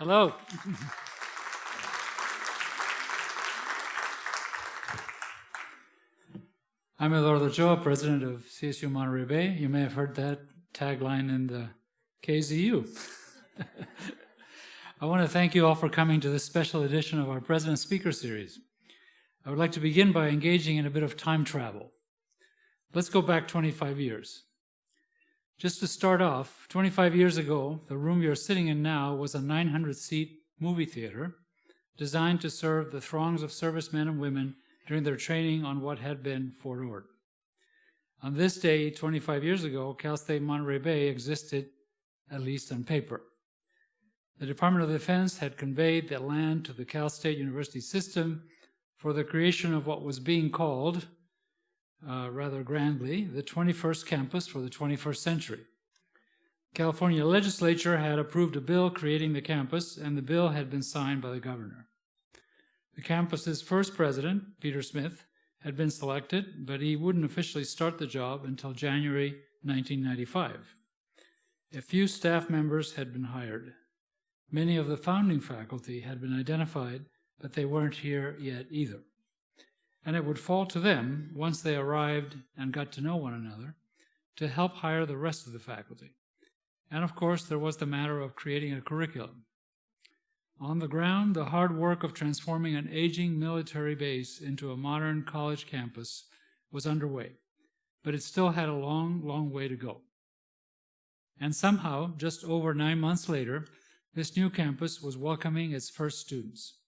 Hello. I'm Eduardo Ochoa, president of CSU Monterey Bay. You may have heard that tagline in the KAZU. I want to thank you all for coming to this special edition of our President Speaker Series. I would like to begin by engaging in a bit of time travel. Let's go back 25 years. Just to start off, 25 years ago, the room you're sitting in now was a 900 seat movie theater designed to serve the throngs of servicemen and women during their training on what had been Fort Ord. On this day, 25 years ago, Cal State Monterey Bay existed, at least on paper. The Department of Defense had conveyed the land to the Cal State University system for the creation of what was being called, uh, rather grandly, the 21st campus for the 21st century. California legislature had approved a bill creating the campus, and the bill had been signed by the governor. The campus's first president, Peter Smith, had been selected, but he wouldn't officially start the job until January 1995. A few staff members had been hired. Many of the founding faculty had been identified, but they weren't here yet either. And it would fall to them, once they arrived and got to know one another, to help hire the rest of the faculty. And of course, there was the matter of creating a curriculum. On the ground, the hard work of transforming an aging military base into a modern college campus was underway, but it still had a long, long way to go. And somehow, just over nine months later, this new campus was welcoming its first students.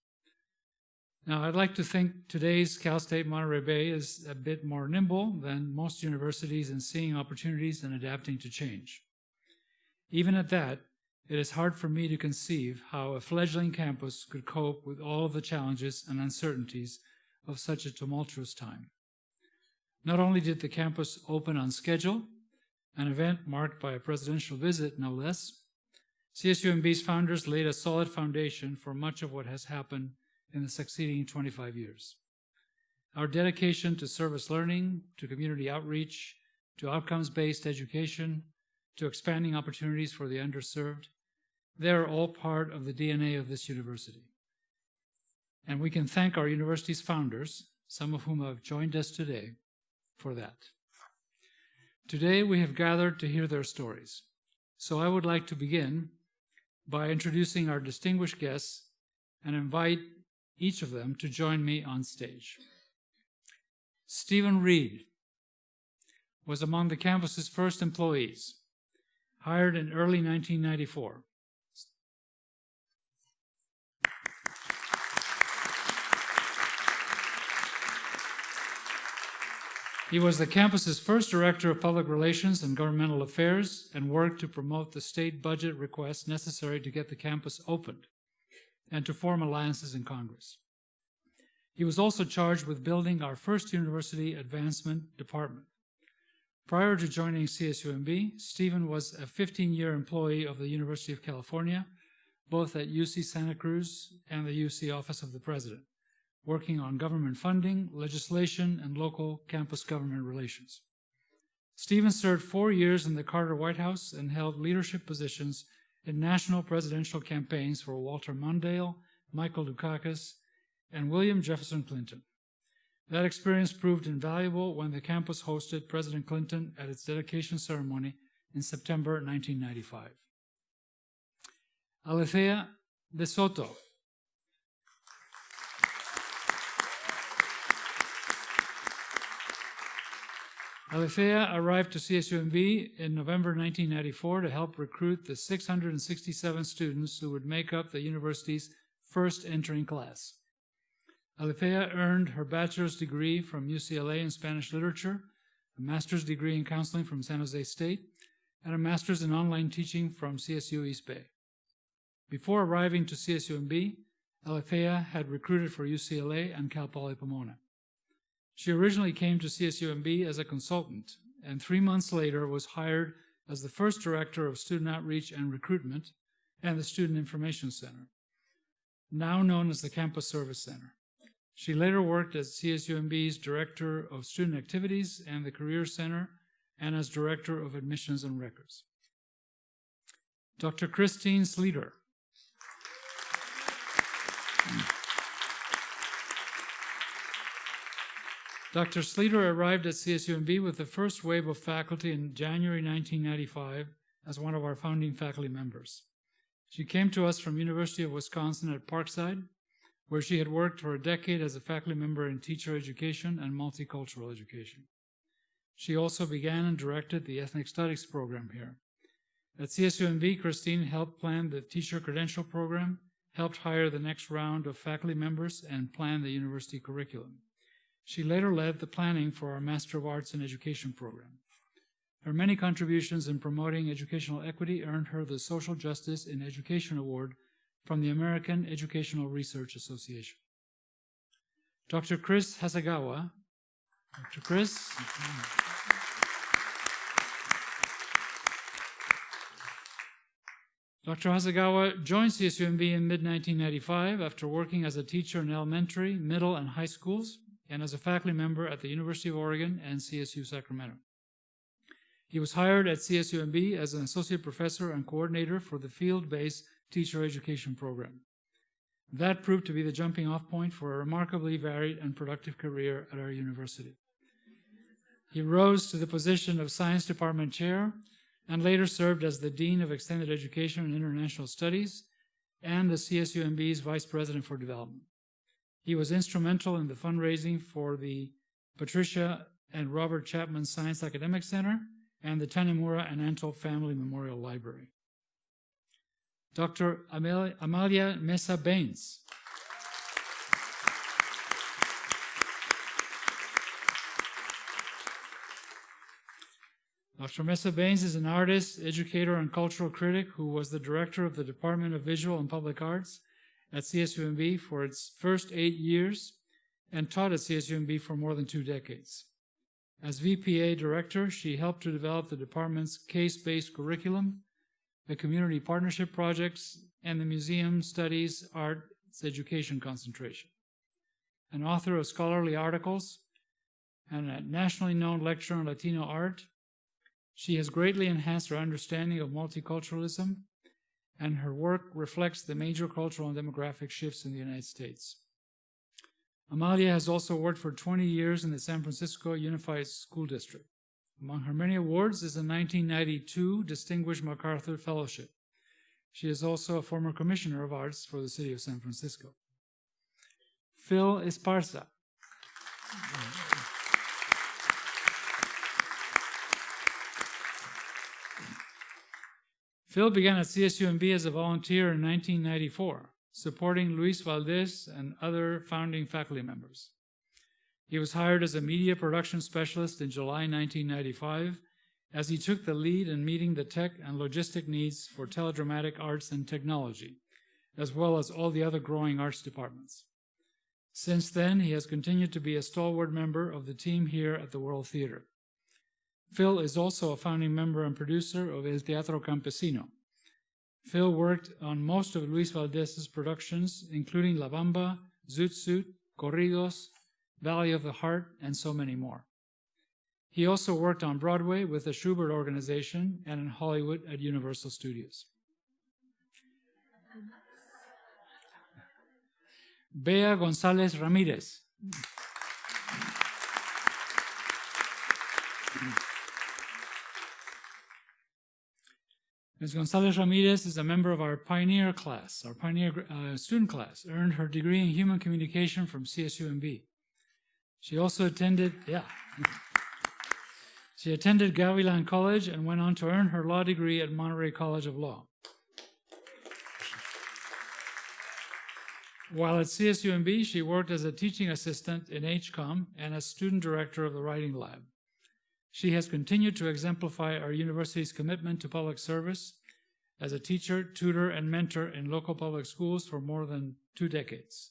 Now, I'd like to think today's Cal State Monterey Bay is a bit more nimble than most universities in seeing opportunities and adapting to change. Even at that, it is hard for me to conceive how a fledgling campus could cope with all the challenges and uncertainties of such a tumultuous time. Not only did the campus open on schedule, an event marked by a presidential visit, no less, CSUMB's founders laid a solid foundation for much of what has happened in the succeeding 25 years. Our dedication to service learning, to community outreach, to outcomes-based education, to expanding opportunities for the underserved, they're all part of the DNA of this university. And we can thank our university's founders, some of whom have joined us today, for that. Today we have gathered to hear their stories. So I would like to begin by introducing our distinguished guests and invite each of them to join me on stage. Stephen Reed was among the campus's first employees, hired in early 1994. He was the campus's first director of public relations and governmental affairs and worked to promote the state budget requests necessary to get the campus opened and to form alliances in Congress. He was also charged with building our first university advancement department. Prior to joining CSUMB, Stephen was a 15-year employee of the University of California, both at UC Santa Cruz and the UC Office of the President working on government funding, legislation, and local campus government relations. Stevens served four years in the Carter White House and held leadership positions in national presidential campaigns for Walter Mondale, Michael Dukakis, and William Jefferson Clinton. That experience proved invaluable when the campus hosted President Clinton at its dedication ceremony in September 1995. Alethea de Soto Alethea arrived to CSUMB in November 1994 to help recruit the 667 students who would make up the university's first entering class. Alethea earned her bachelor's degree from UCLA in Spanish literature, a master's degree in counseling from San Jose State, and a master's in online teaching from CSU East Bay. Before arriving to CSUMB, Alethea had recruited for UCLA and Cal Poly Pomona. She originally came to CSUMB as a consultant and three months later was hired as the first director of student outreach and recruitment and the Student Information Center, now known as the Campus Service Center. She later worked as CSUMB's Director of Student Activities and the Career Center and as Director of Admissions and Records. Dr. Christine Sleeter Dr. Sleeter arrived at CSUMB with the first wave of faculty in January 1995 as one of our founding faculty members. She came to us from University of Wisconsin at Parkside, where she had worked for a decade as a faculty member in teacher education and multicultural education. She also began and directed the ethnic studies program here. At CSUMB, Christine helped plan the teacher credential program, helped hire the next round of faculty members, and plan the university curriculum. She later led the planning for our Master of Arts in Education program. Her many contributions in promoting educational equity earned her the Social Justice in Education Award from the American Educational Research Association. Dr. Chris Hasegawa, Dr. Chris. Dr. Hasegawa joined CSUMB in mid-1995 after working as a teacher in elementary, middle, and high schools and as a faculty member at the University of Oregon and CSU Sacramento. He was hired at CSUMB as an associate professor and coordinator for the field-based teacher education program. That proved to be the jumping off point for a remarkably varied and productive career at our university. He rose to the position of science department chair and later served as the dean of extended education and international studies and the CSUMB's vice president for development. He was instrumental in the fundraising for the Patricia and Robert Chapman Science Academic Center and the Tanimura and Antle Family Memorial Library. Dr. Amalia Mesa Bains. Dr. Mesa Bains is an artist, educator, and cultural critic who was the director of the Department of Visual and Public Arts at CSUMB for its first eight years and taught at CSUMB for more than two decades. As VPA director, she helped to develop the department's case-based curriculum, the community partnership projects, and the museum studies arts education concentration. An author of scholarly articles and a nationally known lecturer on Latino art, she has greatly enhanced her understanding of multiculturalism and her work reflects the major cultural and demographic shifts in the United States. Amalia has also worked for 20 years in the San Francisco Unified School District. Among her many awards is a 1992 Distinguished MacArthur Fellowship. She is also a former Commissioner of Arts for the City of San Francisco. Phil Esparza. Phil began at CSUMB as a volunteer in 1994, supporting Luis Valdez and other founding faculty members. He was hired as a media production specialist in July 1995 as he took the lead in meeting the tech and logistic needs for teledramatic arts and technology, as well as all the other growing arts departments. Since then, he has continued to be a stalwart member of the team here at the World Theater. Phil is also a founding member and producer of El Teatro Campesino. Phil worked on most of Luis Valdez's productions, including La Bamba, Zoot Suit, Corridos, Valley of the Heart, and so many more. He also worked on Broadway with the Shubert Organization and in Hollywood at Universal Studios. Bea Gonzalez Ramirez. Ms. Gonzalez Ramirez is a member of our Pioneer class, our Pioneer uh, student class, earned her degree in Human Communication from CSUMB. She also attended, yeah. she attended Gavilan College and went on to earn her law degree at Monterey College of Law. While at CSUMB, she worked as a teaching assistant in HCOM and as student director of the Writing Lab. She has continued to exemplify our university's commitment to public service as a teacher, tutor, and mentor in local public schools for more than two decades.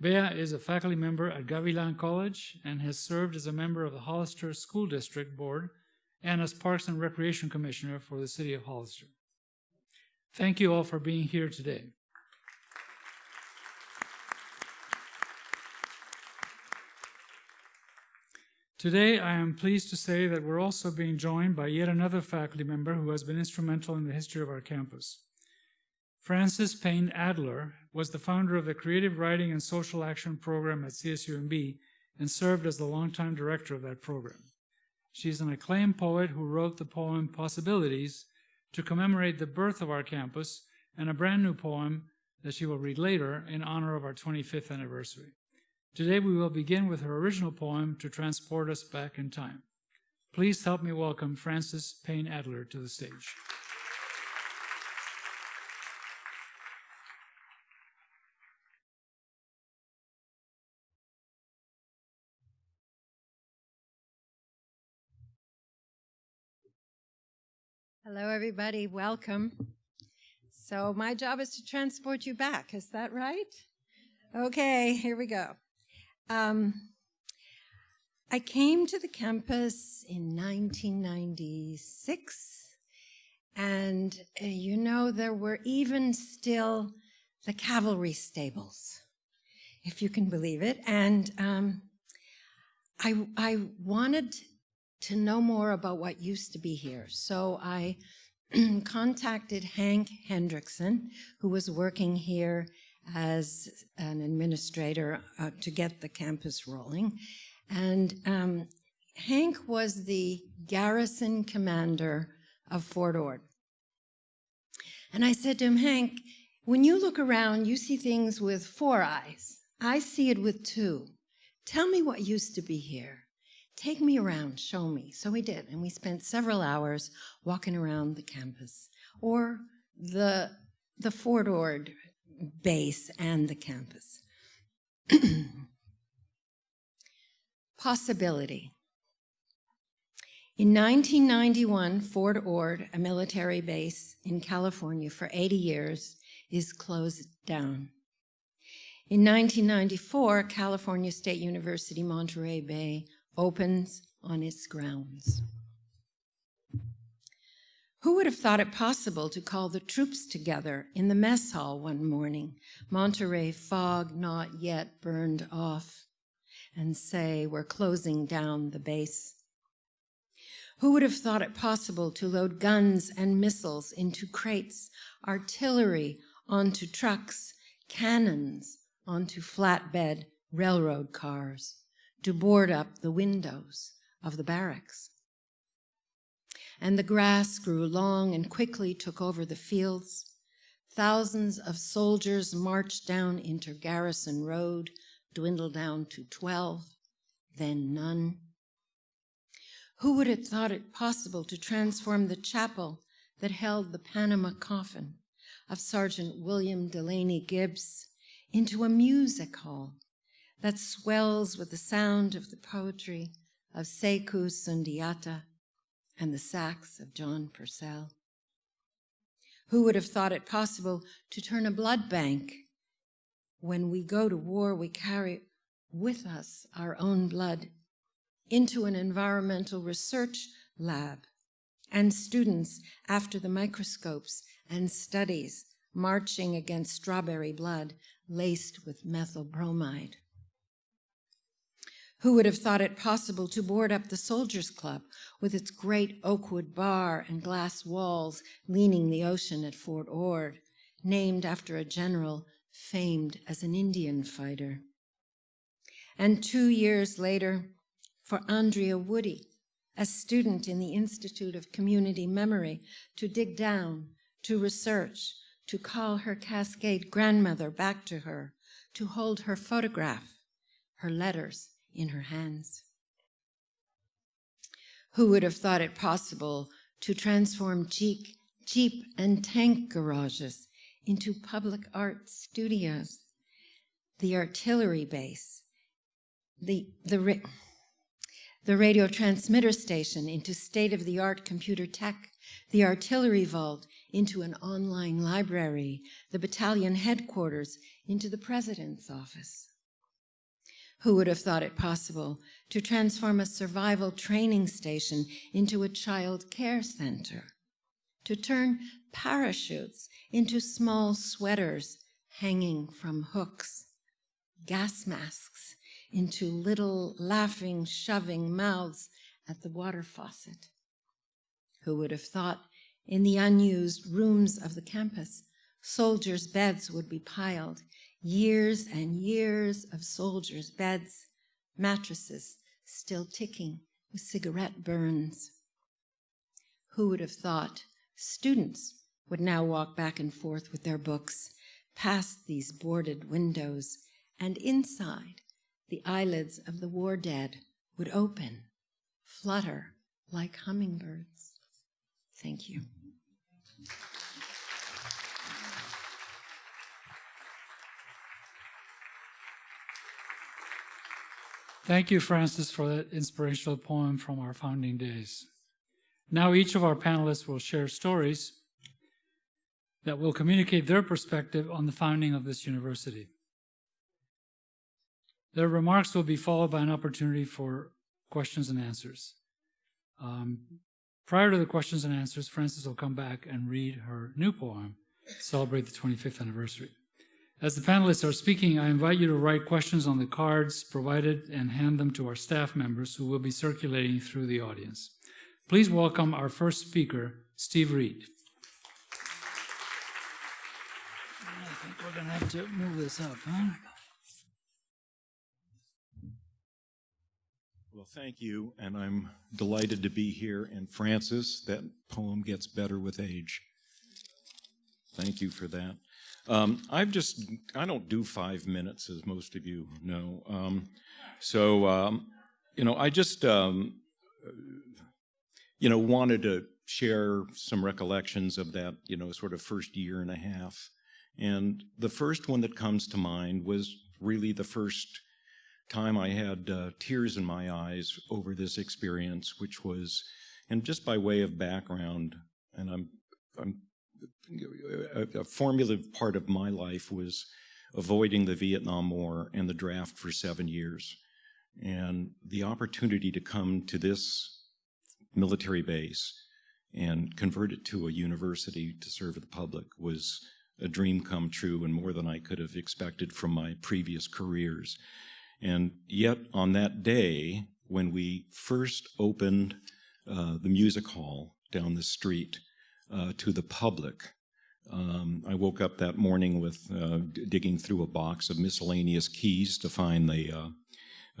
Bea is a faculty member at Gavilan College and has served as a member of the Hollister School District Board and as Parks and Recreation Commissioner for the City of Hollister. Thank you all for being here today. Today, I am pleased to say that we're also being joined by yet another faculty member who has been instrumental in the history of our campus. Frances Payne Adler was the founder of the Creative Writing and Social Action Program at CSUMB and served as the longtime director of that program. She's an acclaimed poet who wrote the poem Possibilities to commemorate the birth of our campus and a brand new poem that she will read later in honor of our 25th anniversary. Today we will begin with her original poem to transport us back in time. Please help me welcome Frances Payne Adler to the stage. Hello, everybody. Welcome. So, my job is to transport you back. Is that right? Okay, here we go. Um, I came to the campus in 1996, and uh, you know, there were even still the cavalry stables, if you can believe it. And um, I, I wanted to know more about what used to be here. So I contacted Hank Hendrickson, who was working here as an administrator uh, to get the campus rolling. And um, Hank was the garrison commander of Fort Ord. And I said to him, Hank, when you look around, you see things with four eyes. I see it with two. Tell me what used to be here. Take me around, show me. So we did, and we spent several hours walking around the campus or the, the Fort Ord base and the campus. Possibility. In 1991, Fort Ord, a military base in California for 80 years, is closed down. In 1994, California State University, Monterey Bay opens on its grounds. Who would have thought it possible to call the troops together in the mess hall one morning, Monterey fog not yet burned off, and say, we're closing down the base? Who would have thought it possible to load guns and missiles into crates, artillery onto trucks, cannons onto flatbed railroad cars? to board up the windows of the barracks. And the grass grew long and quickly took over the fields. Thousands of soldiers marched down into Garrison Road, dwindled down to 12, then none. Who would have thought it possible to transform the chapel that held the Panama coffin of Sergeant William Delaney Gibbs into a music hall that swells with the sound of the poetry of Sekou Sundiata and the sax of John Purcell. Who would have thought it possible to turn a blood bank? When we go to war, we carry with us our own blood into an environmental research lab and students after the microscopes and studies marching against strawberry blood laced with methyl bromide. Who would have thought it possible to board up the Soldiers Club with its great oakwood bar and glass walls leaning the ocean at Fort Ord, named after a general famed as an Indian fighter? And two years later, for Andrea Woody, a student in the Institute of Community Memory, to dig down, to research, to call her Cascade grandmother back to her, to hold her photograph, her letters, in her hands. Who would have thought it possible to transform Jeep, Jeep and tank garages into public art studios? The artillery base, the, the, the radio transmitter station into state-of-the-art computer tech, the artillery vault into an online library, the battalion headquarters into the president's office. Who would have thought it possible to transform a survival training station into a child care center? To turn parachutes into small sweaters hanging from hooks? Gas masks into little laughing, shoving mouths at the water faucet? Who would have thought in the unused rooms of the campus, Soldiers' beds would be piled, years and years of soldiers' beds, mattresses still ticking with cigarette burns. Who would have thought students would now walk back and forth with their books past these boarded windows, and inside, the eyelids of the war dead would open, flutter like hummingbirds. Thank you. Thank you, Frances, for that inspirational poem from our founding days. Now each of our panelists will share stories that will communicate their perspective on the founding of this university. Their remarks will be followed by an opportunity for questions and answers. Um, prior to the questions and answers, Frances will come back and read her new poem, celebrate the 25th anniversary. As the panelists are speaking, I invite you to write questions on the cards provided and hand them to our staff members who will be circulating through the audience. Please welcome our first speaker, Steve Reed. I think we're going to have to move this up, huh? Well, thank you, and I'm delighted to be here. And Frances, that poem gets better with age. Thank you for that. Um, I've just, I don't do five minutes, as most of you know. Um, so, um, you know, I just, um, you know, wanted to share some recollections of that, you know, sort of first year and a half. And the first one that comes to mind was really the first time I had uh, tears in my eyes over this experience, which was, and just by way of background, and I'm, I'm a, a formative part of my life was avoiding the Vietnam War and the draft for seven years. And the opportunity to come to this military base and convert it to a university to serve the public was a dream come true and more than I could have expected from my previous careers. And yet on that day, when we first opened uh, the music hall down the street uh, to the public, um, I woke up that morning with uh, digging through a box of miscellaneous keys to find the uh,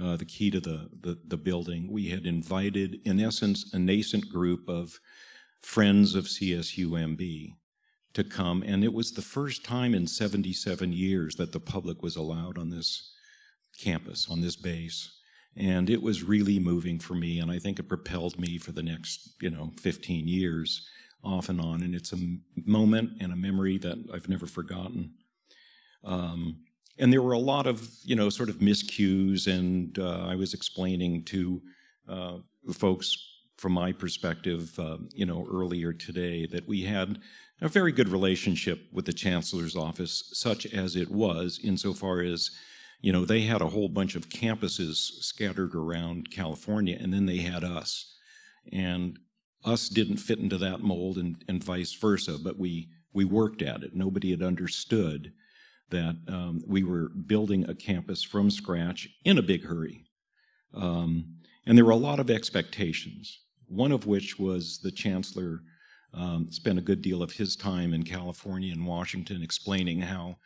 uh, the key to the, the, the building. We had invited, in essence, a nascent group of friends of CSUMB to come, and it was the first time in 77 years that the public was allowed on this campus, on this base. And it was really moving for me, and I think it propelled me for the next, you know, 15 years off and on, and it's a moment and a memory that I've never forgotten. Um, and there were a lot of, you know, sort of miscues, and uh, I was explaining to uh, folks from my perspective, uh, you know, earlier today that we had a very good relationship with the chancellor's office, such as it was, insofar as, you know, they had a whole bunch of campuses scattered around California, and then they had us. And us didn't fit into that mold and, and vice versa, but we, we worked at it. Nobody had understood that um, we were building a campus from scratch in a big hurry. Um, and there were a lot of expectations, one of which was the chancellor um, spent a good deal of his time in California and Washington explaining how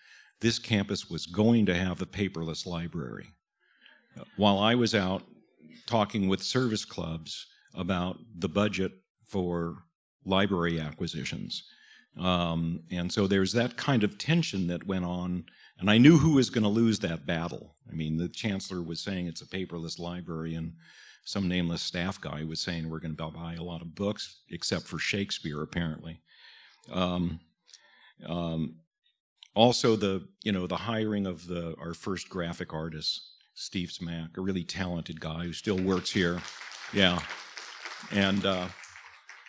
this campus was going to have a paperless library. While I was out talking with service clubs about the budget for library acquisitions. Um, and so there's that kind of tension that went on, and I knew who was going to lose that battle. I mean, the chancellor was saying it's a paperless library, and some nameless staff guy was saying we're going to buy a lot of books, except for Shakespeare, apparently. Um, um, also, the you know the hiring of the our first graphic artist, Steve Smack, a really talented guy who still works here. Yeah, and. Uh,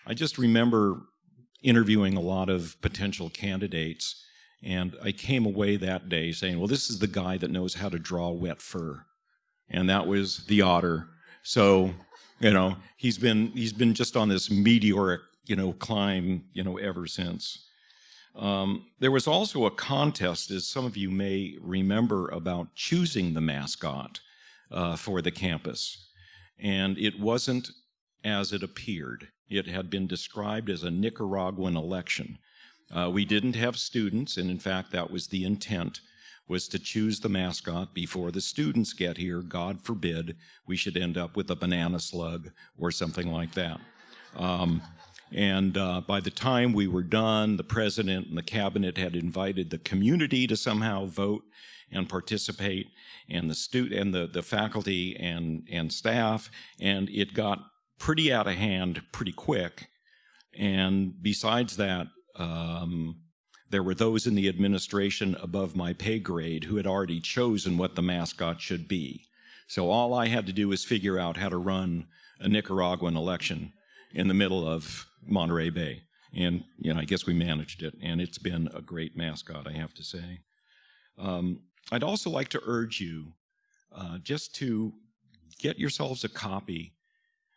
I just remember interviewing a lot of potential candidates, and I came away that day saying, well, this is the guy that knows how to draw wet fur. And that was the otter. So, you know, he's been he's been just on this meteoric, you know, climb, you know, ever since. Um, there was also a contest, as some of you may remember, about choosing the mascot uh, for the campus. And it wasn't as it appeared. It had been described as a Nicaraguan election. Uh, we didn't have students, and in fact, that was the intent, was to choose the mascot before the students get here. God forbid we should end up with a banana slug or something like that. Um, and uh, by the time we were done, the president and the cabinet had invited the community to somehow vote and participate, and the student and the, the faculty and and staff, and it got pretty out of hand pretty quick. And besides that, um, there were those in the administration above my pay grade who had already chosen what the mascot should be. So all I had to do was figure out how to run a Nicaraguan election in the middle of Monterey Bay. And, you know, I guess we managed it, and it's been a great mascot, I have to say. Um, I'd also like to urge you uh, just to get yourselves a copy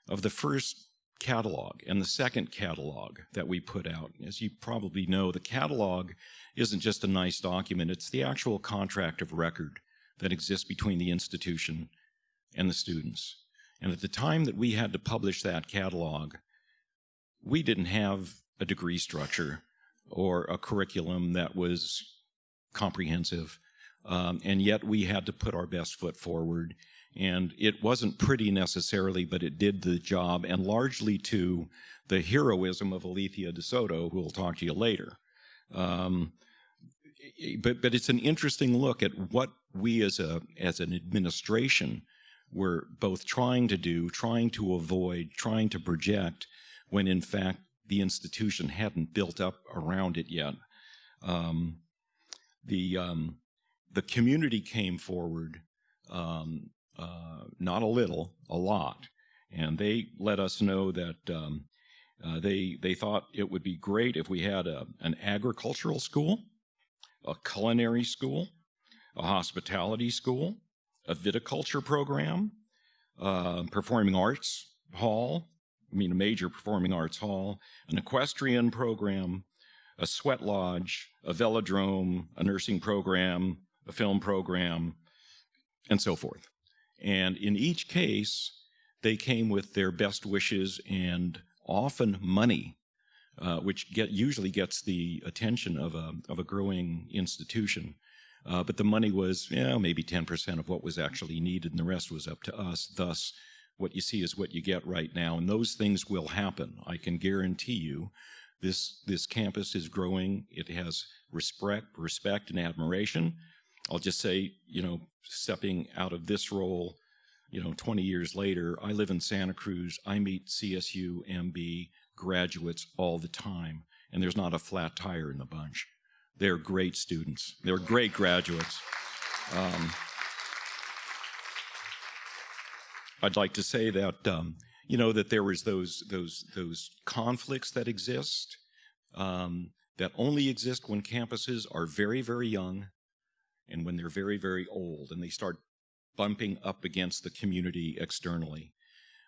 of the first catalog and the second catalog that we put out. As you probably know, the catalog isn't just a nice document, it's the actual contract of record that exists between the institution and the students. And at the time that we had to publish that catalog, we didn't have a degree structure or a curriculum that was comprehensive. Um, and yet we had to put our best foot forward. And it wasn't pretty necessarily, but it did the job, and largely to the heroism of Alethea de Soto, who will talk to you later. Um, but but it's an interesting look at what we as a as an administration were both trying to do, trying to avoid, trying to project, when in fact the institution hadn't built up around it yet. Um, the um, the community came forward, um, uh, not a little, a lot, and they let us know that um, uh, they they thought it would be great if we had a, an agricultural school, a culinary school, a hospitality school, a viticulture program, uh, performing arts hall, I mean a major performing arts hall, an equestrian program, a sweat lodge, a velodrome, a nursing program, a film program, and so forth. And in each case, they came with their best wishes and often money, uh, which get, usually gets the attention of a, of a growing institution. Uh, but the money was you know, maybe 10% of what was actually needed, and the rest was up to us. Thus, what you see is what you get right now, and those things will happen. I can guarantee you this, this campus is growing. It has respect, respect and admiration. I'll just say, you know, stepping out of this role, you know, 20 years later, I live in Santa Cruz. I meet CSU MB graduates all the time, and there's not a flat tire in the bunch. They're great students. They're great graduates. Um, I'd like to say that um, you know that there was those those those conflicts that exist um, that only exist when campuses are very very young and when they're very very old and they start bumping up against the community externally.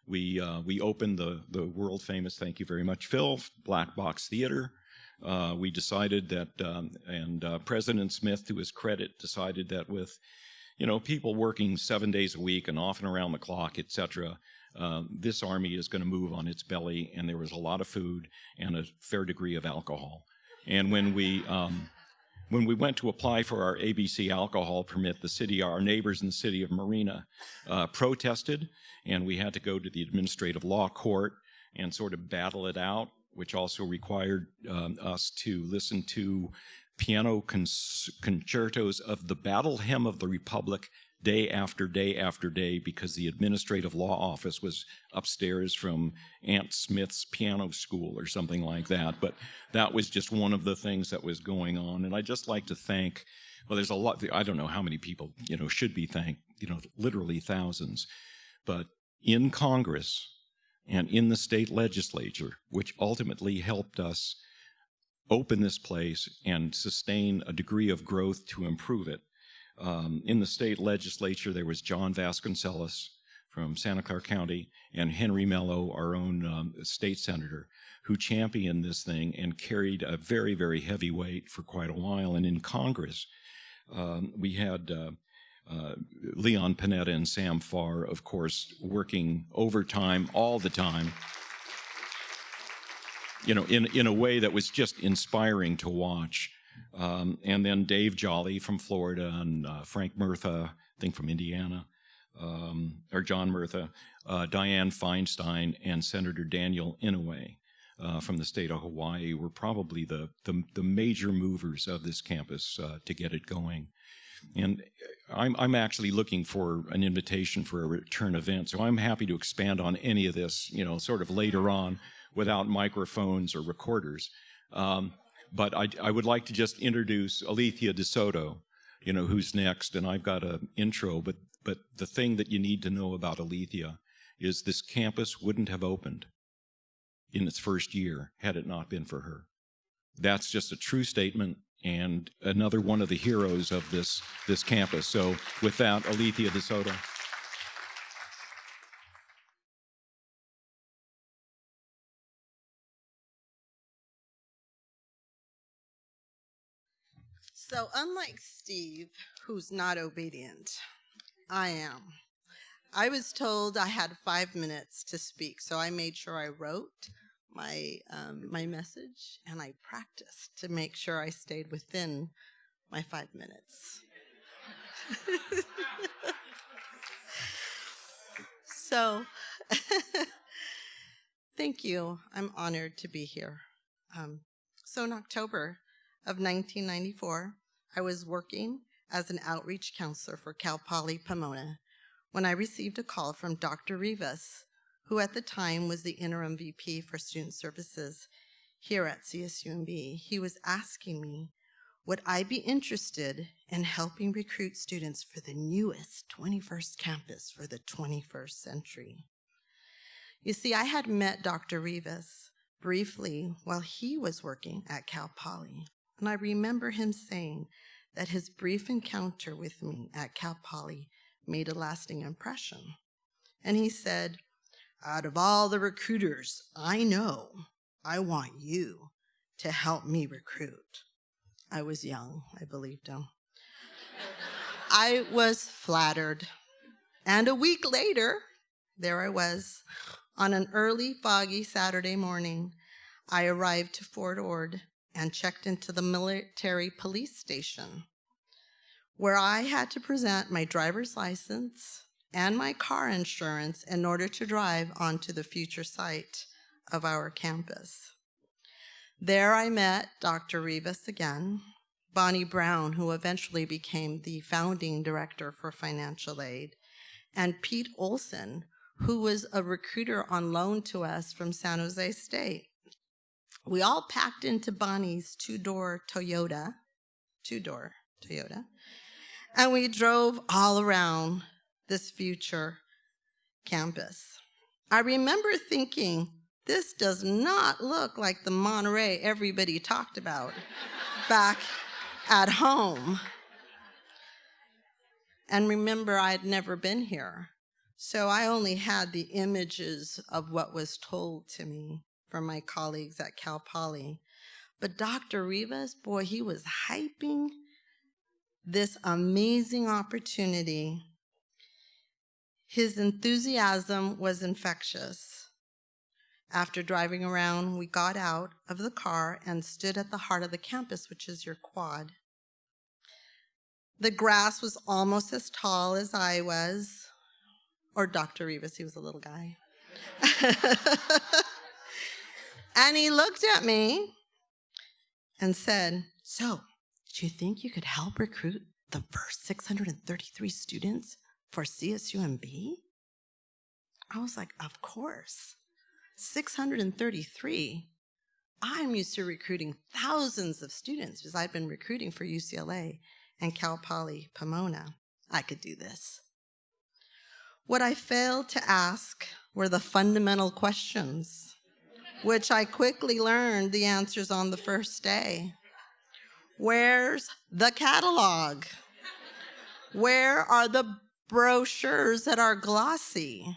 We uh, we opened the the world famous thank you very much Phil Black Box Theater. Uh, we decided that um, and uh, President Smith to his credit decided that with you know, people working seven days a week and often around the clock, etc. Uh, this army is going to move on its belly, and there was a lot of food and a fair degree of alcohol. And when we um, when we went to apply for our ABC alcohol permit, the city, our neighbors in the city of Marina, uh, protested, and we had to go to the administrative law court and sort of battle it out, which also required um, us to listen to piano concertos of the Battle Hymn of the Republic day after day after day because the administrative law office was upstairs from Aunt Smith's piano school or something like that. But that was just one of the things that was going on. And I'd just like to thank, well, there's a lot, I don't know how many people, you know, should be thanked, you know, literally thousands. But in Congress and in the state legislature, which ultimately helped us open this place and sustain a degree of growth to improve it. Um, in the state legislature, there was John Vasconcellos from Santa Clara County and Henry Mello, our own um, state senator, who championed this thing and carried a very, very heavy weight for quite a while. And in Congress, um, we had uh, uh, Leon Panetta and Sam Farr, of course, working overtime all the time. you know, in, in a way that was just inspiring to watch. Um, and then Dave Jolly from Florida and uh, Frank Murtha, I think from Indiana, um, or John Murtha, uh, Dianne Feinstein, and Senator Daniel Inouye. Uh, from the state of Hawaii were probably the, the, the major movers of this campus uh, to get it going. And I'm, I'm actually looking for an invitation for a return event, so I'm happy to expand on any of this, you know, sort of later on without microphones or recorders. Um, but I, I, would like to just introduce Alethea DeSoto, you know, who's next, and I've got an intro, but, but the thing that you need to know about Alethea is this campus wouldn't have opened in its first year had it not been for her. That's just a true statement and another one of the heroes of this, this campus. So with that, Alethea DeSoto. So unlike Steve, who's not obedient, I am. I was told I had five minutes to speak, so I made sure I wrote my um, my message and I practiced to make sure I stayed within my five minutes. so, thank you. I'm honored to be here. Um, so, in October of 1994, I was working as an outreach counselor for Cal Poly Pomona when I received a call from Dr. Rivas, who at the time was the interim VP for Student Services here at CSUMB. He was asking me, would I be interested in helping recruit students for the newest 21st campus for the 21st century? You see, I had met Dr. Rivas briefly while he was working at Cal Poly, and I remember him saying that his brief encounter with me at Cal Poly made a lasting impression. And he said, out of all the recruiters I know, I want you to help me recruit. I was young, I believed him. I was flattered. And a week later, there I was. On an early, foggy Saturday morning, I arrived to Fort Ord and checked into the military police station where I had to present my driver's license and my car insurance in order to drive onto the future site of our campus. There I met Dr. Rivas again, Bonnie Brown, who eventually became the founding director for financial aid, and Pete Olson, who was a recruiter on loan to us from San Jose State. We all packed into Bonnie's two-door Toyota, two-door Toyota, and we drove all around this future campus. I remember thinking, this does not look like the Monterey everybody talked about back at home. And remember, I had never been here. So I only had the images of what was told to me from my colleagues at Cal Poly. But Dr. Rivas, boy, he was hyping this amazing opportunity. His enthusiasm was infectious. After driving around, we got out of the car and stood at the heart of the campus, which is your quad. The grass was almost as tall as I was, or Dr. Rivas, he was a little guy. and he looked at me and said, So, do you think you could help recruit the first 633 students for CSUMB? I was like, of course. 633. I'm used to recruiting thousands of students because I've been recruiting for UCLA and Cal Poly Pomona. I could do this. What I failed to ask were the fundamental questions, which I quickly learned the answers on the first day. Where's the catalog? Where are the brochures that are glossy?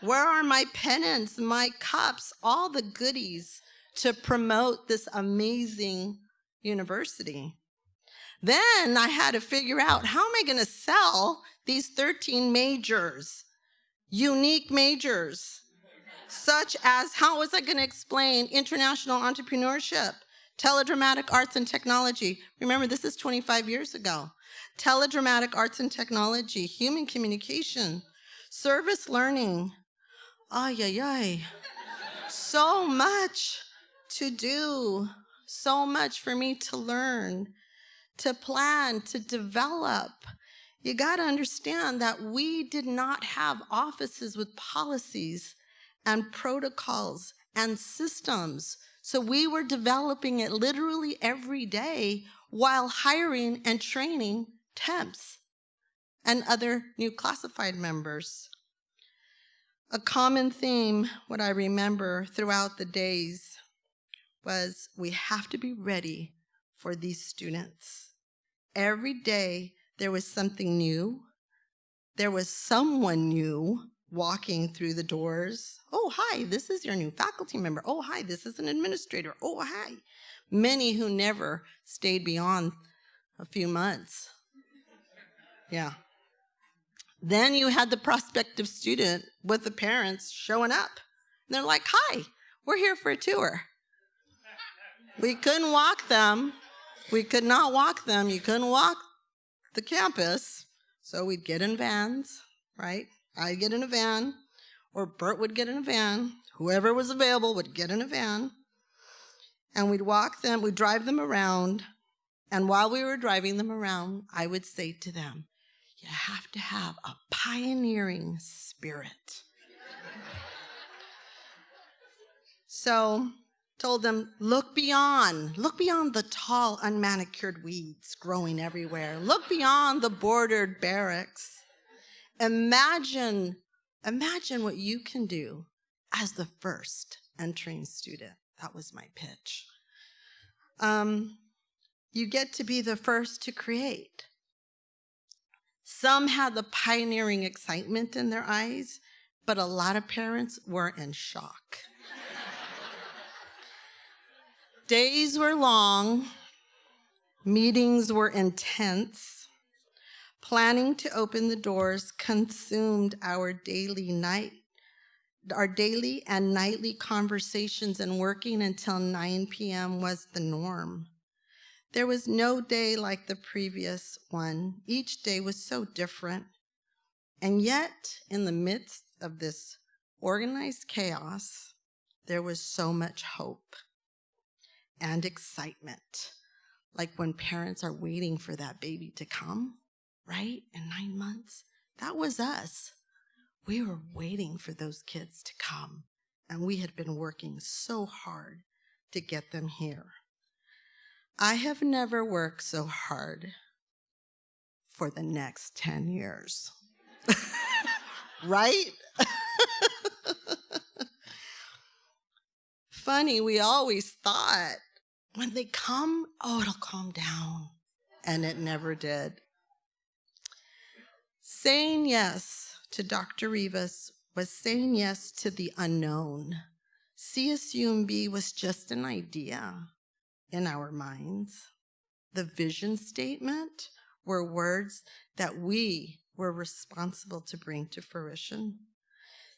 Where are my pennants, my cups, all the goodies to promote this amazing university? Then I had to figure out how am I going to sell these 13 majors, unique majors, such as how was I going to explain international entrepreneurship, teledramatic arts and technology? Remember, this is 25 years ago. Teledramatic arts and technology, human communication, service learning. Ay, ay, ay. So much to do, so much for me to learn, to plan, to develop. You got to understand that we did not have offices with policies and protocols and systems. So we were developing it literally every day while hiring and training temps and other new classified members. A common theme, what I remember throughout the days, was we have to be ready for these students. Every day there was something new. There was someone new walking through the doors. Oh, hi, this is your new faculty member. Oh, hi, this is an administrator. Oh, hi. Many who never stayed beyond a few months. Yeah. Then you had the prospective student with the parents showing up. And they're like, hi, we're here for a tour. We couldn't walk them. We could not walk them. You couldn't walk the campus. So we'd get in vans, right? I'd get in a van, or Bert would get in a van. Whoever was available would get in a van. And we'd walk them, we'd drive them around. And while we were driving them around, I would say to them, You have to have a pioneering spirit. so, told them, Look beyond, look beyond the tall, unmanicured weeds growing everywhere. Look beyond the bordered barracks. Imagine, imagine what you can do as the first entering student. That was my pitch. Um, you get to be the first to create. Some had the pioneering excitement in their eyes, but a lot of parents were in shock. Days were long, meetings were intense. Planning to open the doors consumed our daily night, our daily and nightly conversations and working until 9 p.m. was the norm. There was no day like the previous one. Each day was so different. And yet, in the midst of this organized chaos, there was so much hope and excitement. Like when parents are waiting for that baby to come right? In nine months. That was us. We were waiting for those kids to come, and we had been working so hard to get them here. I have never worked so hard for the next 10 years. right? Funny, we always thought when they come, oh, it'll calm down. And it never did. Saying yes to Dr. Rivas was saying yes to the unknown. CSUMB was just an idea in our minds. The vision statement were words that we were responsible to bring to fruition.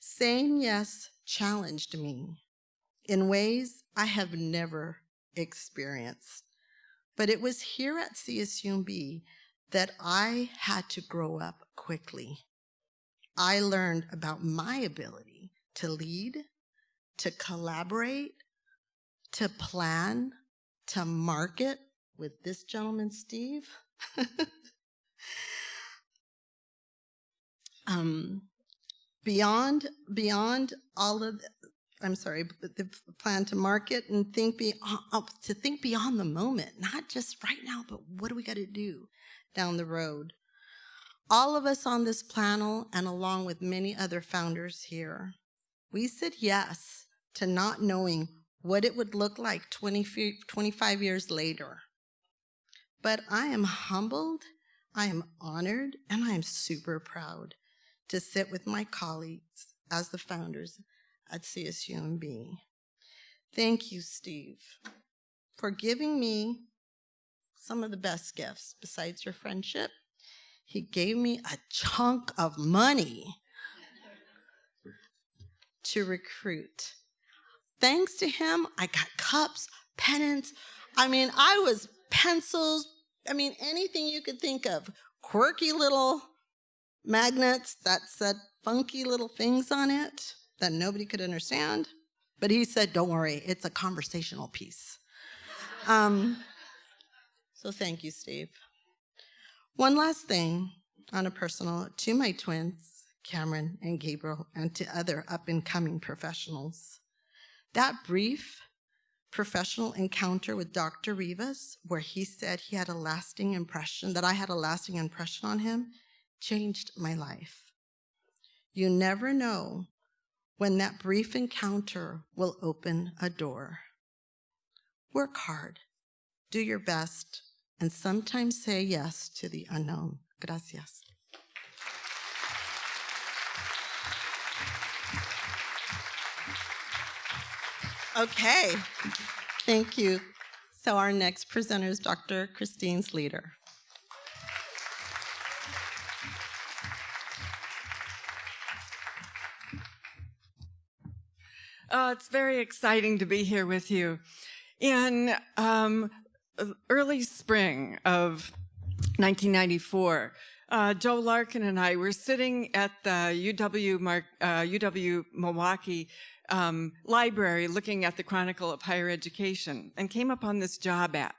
Saying yes challenged me in ways I have never experienced. But it was here at CSUMB that I had to grow up quickly. I learned about my ability to lead, to collaborate, to plan, to market with this gentleman, Steve. um, beyond beyond all of I'm sorry, the plan to market and think be, uh, to think beyond the moment, not just right now, but what do we got to do? Down the road. All of us on this panel, and along with many other founders here, we said yes to not knowing what it would look like 20, 25 years later. But I am humbled, I am honored, and I am super proud to sit with my colleagues as the founders at CSUMB. Thank you, Steve, for giving me some of the best gifts besides your friendship. He gave me a chunk of money to recruit. Thanks to him, I got cups, pennants. I mean, I was pencils. I mean, anything you could think of. Quirky little magnets that said funky little things on it that nobody could understand. But he said, don't worry, it's a conversational piece. Um, so thank you, Steve. One last thing on a personal to my twins, Cameron and Gabriel, and to other up and coming professionals. That brief professional encounter with Dr. Rivas, where he said he had a lasting impression, that I had a lasting impression on him, changed my life. You never know when that brief encounter will open a door. Work hard, do your best, and sometimes say yes to the unknown. Gracias. Okay, thank you. So our next presenter is Dr. Christine Sleeter. Uh, it's very exciting to be here with you. In um, early spring of 1994, uh, Joe Larkin and I were sitting at the UW, uh, UW Milwaukee um, library looking at the Chronicle of Higher Education and came upon this job ad.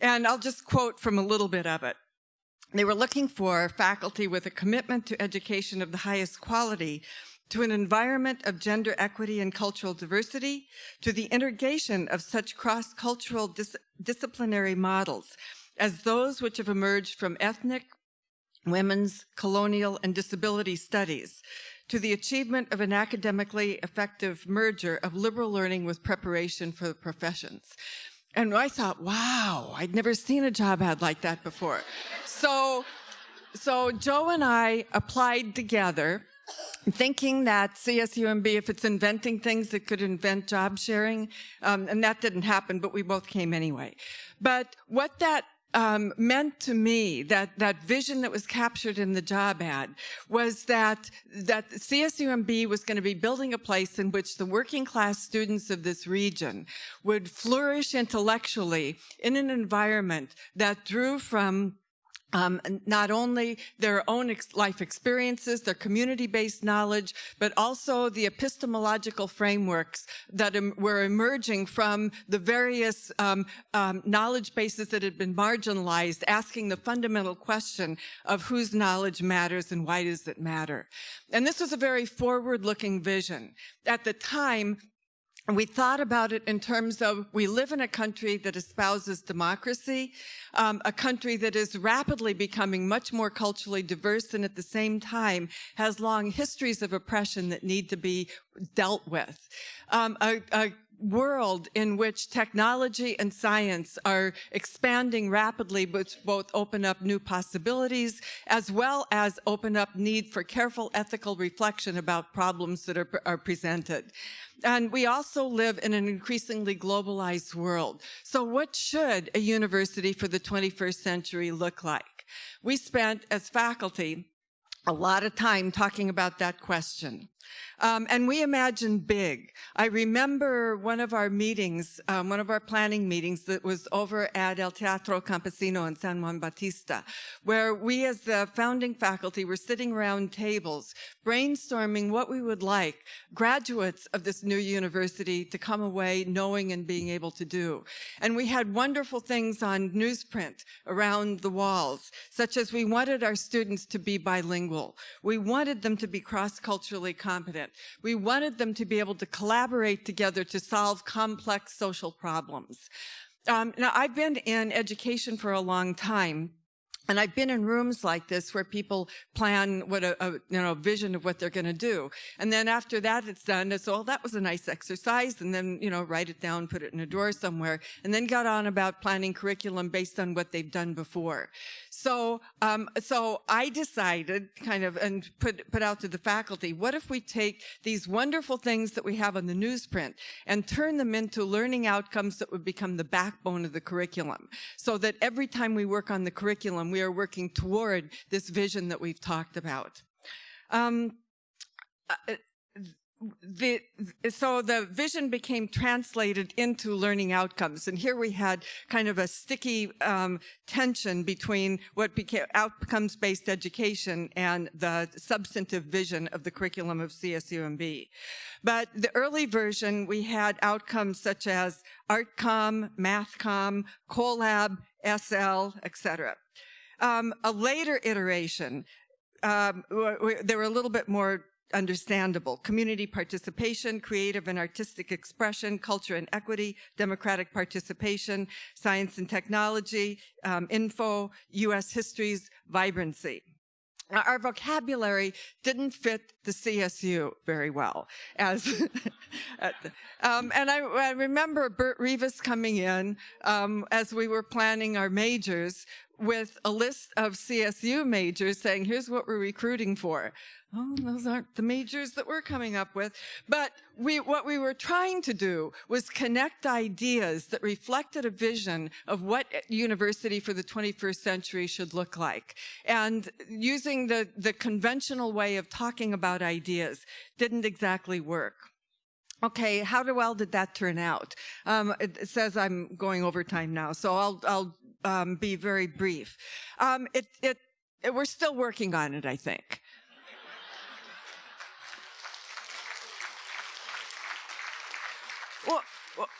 And I'll just quote from a little bit of it. They were looking for faculty with a commitment to education of the highest quality to an environment of gender equity and cultural diversity, to the integration of such cross-cultural dis disciplinary models as those which have emerged from ethnic, women's, colonial, and disability studies, to the achievement of an academically effective merger of liberal learning with preparation for the professions. And I thought, wow, I'd never seen a job ad like that before. So, so Joe and I applied together thinking that CSUMB, if it's inventing things, it could invent job sharing. Um, and that didn't happen, but we both came anyway. But what that um, meant to me that that vision that was captured in the job ad was that that CSUMB was going to be building a place in which the working class students of this region would flourish intellectually in an environment that drew from um, not only their own ex life experiences, their community-based knowledge, but also the epistemological frameworks that em were emerging from the various um, um, knowledge bases that had been marginalized, asking the fundamental question of whose knowledge matters and why does it matter. And this was a very forward-looking vision. At the time, and we thought about it in terms of we live in a country that espouses democracy, um, a country that is rapidly becoming much more culturally diverse and at the same time has long histories of oppression that need to be dealt with. Um, a, a world in which technology and science are expanding rapidly, which both open up new possibilities as well as open up need for careful ethical reflection about problems that are, are presented. And we also live in an increasingly globalized world. So what should a university for the 21st century look like? We spent as faculty a lot of time talking about that question. Um, and we imagine big. I remember one of our meetings, um, one of our planning meetings that was over at El Teatro Campesino in San Juan Bautista, where we as the founding faculty were sitting around tables brainstorming what we would like graduates of this new university to come away knowing and being able to do. And we had wonderful things on newsprint around the walls, such as we wanted our students to be bilingual. We wanted them to be cross-culturally competent. We wanted them to be able to collaborate together to solve complex social problems. Um, now, I've been in education for a long time. And I've been in rooms like this where people plan what a, a you know vision of what they're going to do, and then after that it's done. It's all oh, that was a nice exercise, and then you know write it down, put it in a drawer somewhere, and then got on about planning curriculum based on what they've done before. So, um, so I decided kind of and put, put out to the faculty, what if we take these wonderful things that we have on the newsprint and turn them into learning outcomes that would become the backbone of the curriculum so that every time we work on the curriculum, we are working toward this vision that we've talked about. Um, uh, the so the vision became translated into learning outcomes and here we had kind of a sticky um, tension between what became outcomes based education and the substantive vision of the curriculum of CSUMB. But the early version we had outcomes such as ArtCom, MathCom, CoLab, SL, etc. Um, a later iteration um, they were a little bit more understandable. Community participation, creative and artistic expression, culture and equity, democratic participation, science and technology, um, info, U.S. histories, vibrancy. Our vocabulary didn't fit the CSU very well. As, um, and I, I, remember Bert Rivas coming in um, as we were planning our majors with a list of CSU majors saying, here's what we're recruiting for. Oh, those aren't the majors that we're coming up with. But we, what we were trying to do was connect ideas that reflected a vision of what university for the 21st century should look like. And using the, the conventional way of talking about ideas didn't exactly work. Okay, how well did that turn out? Um, it, says I'm going over time now, so I'll, I'll um, be very brief. Um, it, it, it, we're still working on it, I think. well,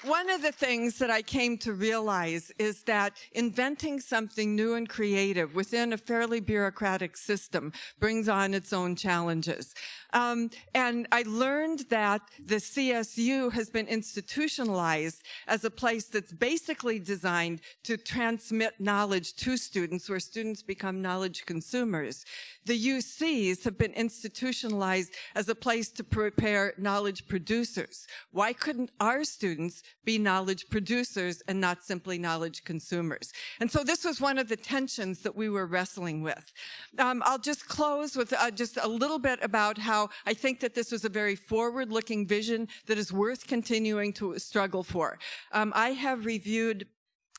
one of the things that I came to realize is that inventing something new and creative within a fairly bureaucratic system brings on its own challenges. Um, and I learned that the CSU has been institutionalized as a place that's basically designed to transmit knowledge to students where students become knowledge consumers. The UCs have been institutionalized as a place to prepare knowledge producers. Why couldn't our students be knowledge producers and not simply knowledge consumers? And so this was one of the tensions that we were wrestling with. Um, I'll just close with uh, just a little bit about how I think that this was a very forward-looking vision that is worth continuing to struggle for. Um, I have reviewed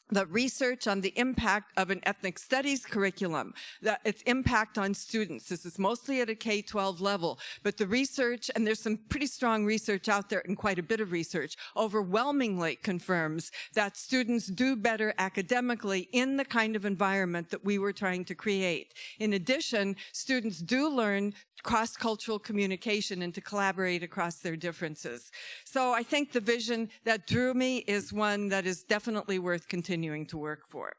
the research on the impact of an ethnic studies curriculum, its impact on students. This is mostly at a K-12 level, but the research, and there's some pretty strong research out there and quite a bit of research, overwhelmingly confirms that students do better academically in the kind of environment that we were trying to create. In addition, students do learn cross-cultural communication and to collaborate across their differences. So I think the vision that drew me is one that is definitely worth continuing to work for.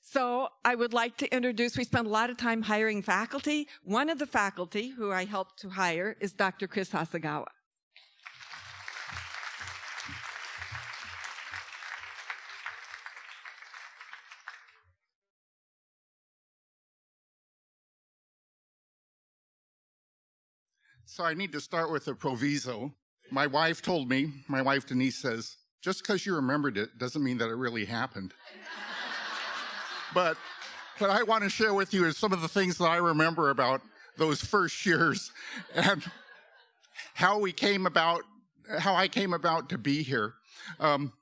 So I would like to introduce, we spent a lot of time hiring faculty. One of the faculty who I helped to hire is Dr. Chris Hasegawa. So I need to start with a proviso. My wife told me, my wife Denise says, just because you remembered it doesn't mean that it really happened. but what I want to share with you is some of the things that I remember about those first years and how we came about, how I came about to be here. Um,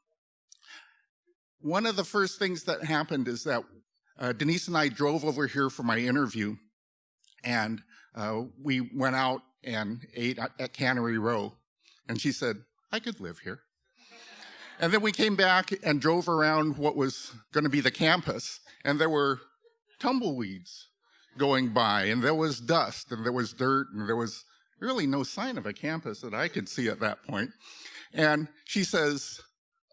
one of the first things that happened is that uh, Denise and I drove over here for my interview and uh, we went out and ate at Cannery Row. And she said, I could live here. And then we came back and drove around what was going to be the campus, and there were tumbleweeds going by, and there was dust, and there was dirt, and there was really no sign of a campus that I could see at that point. And she says,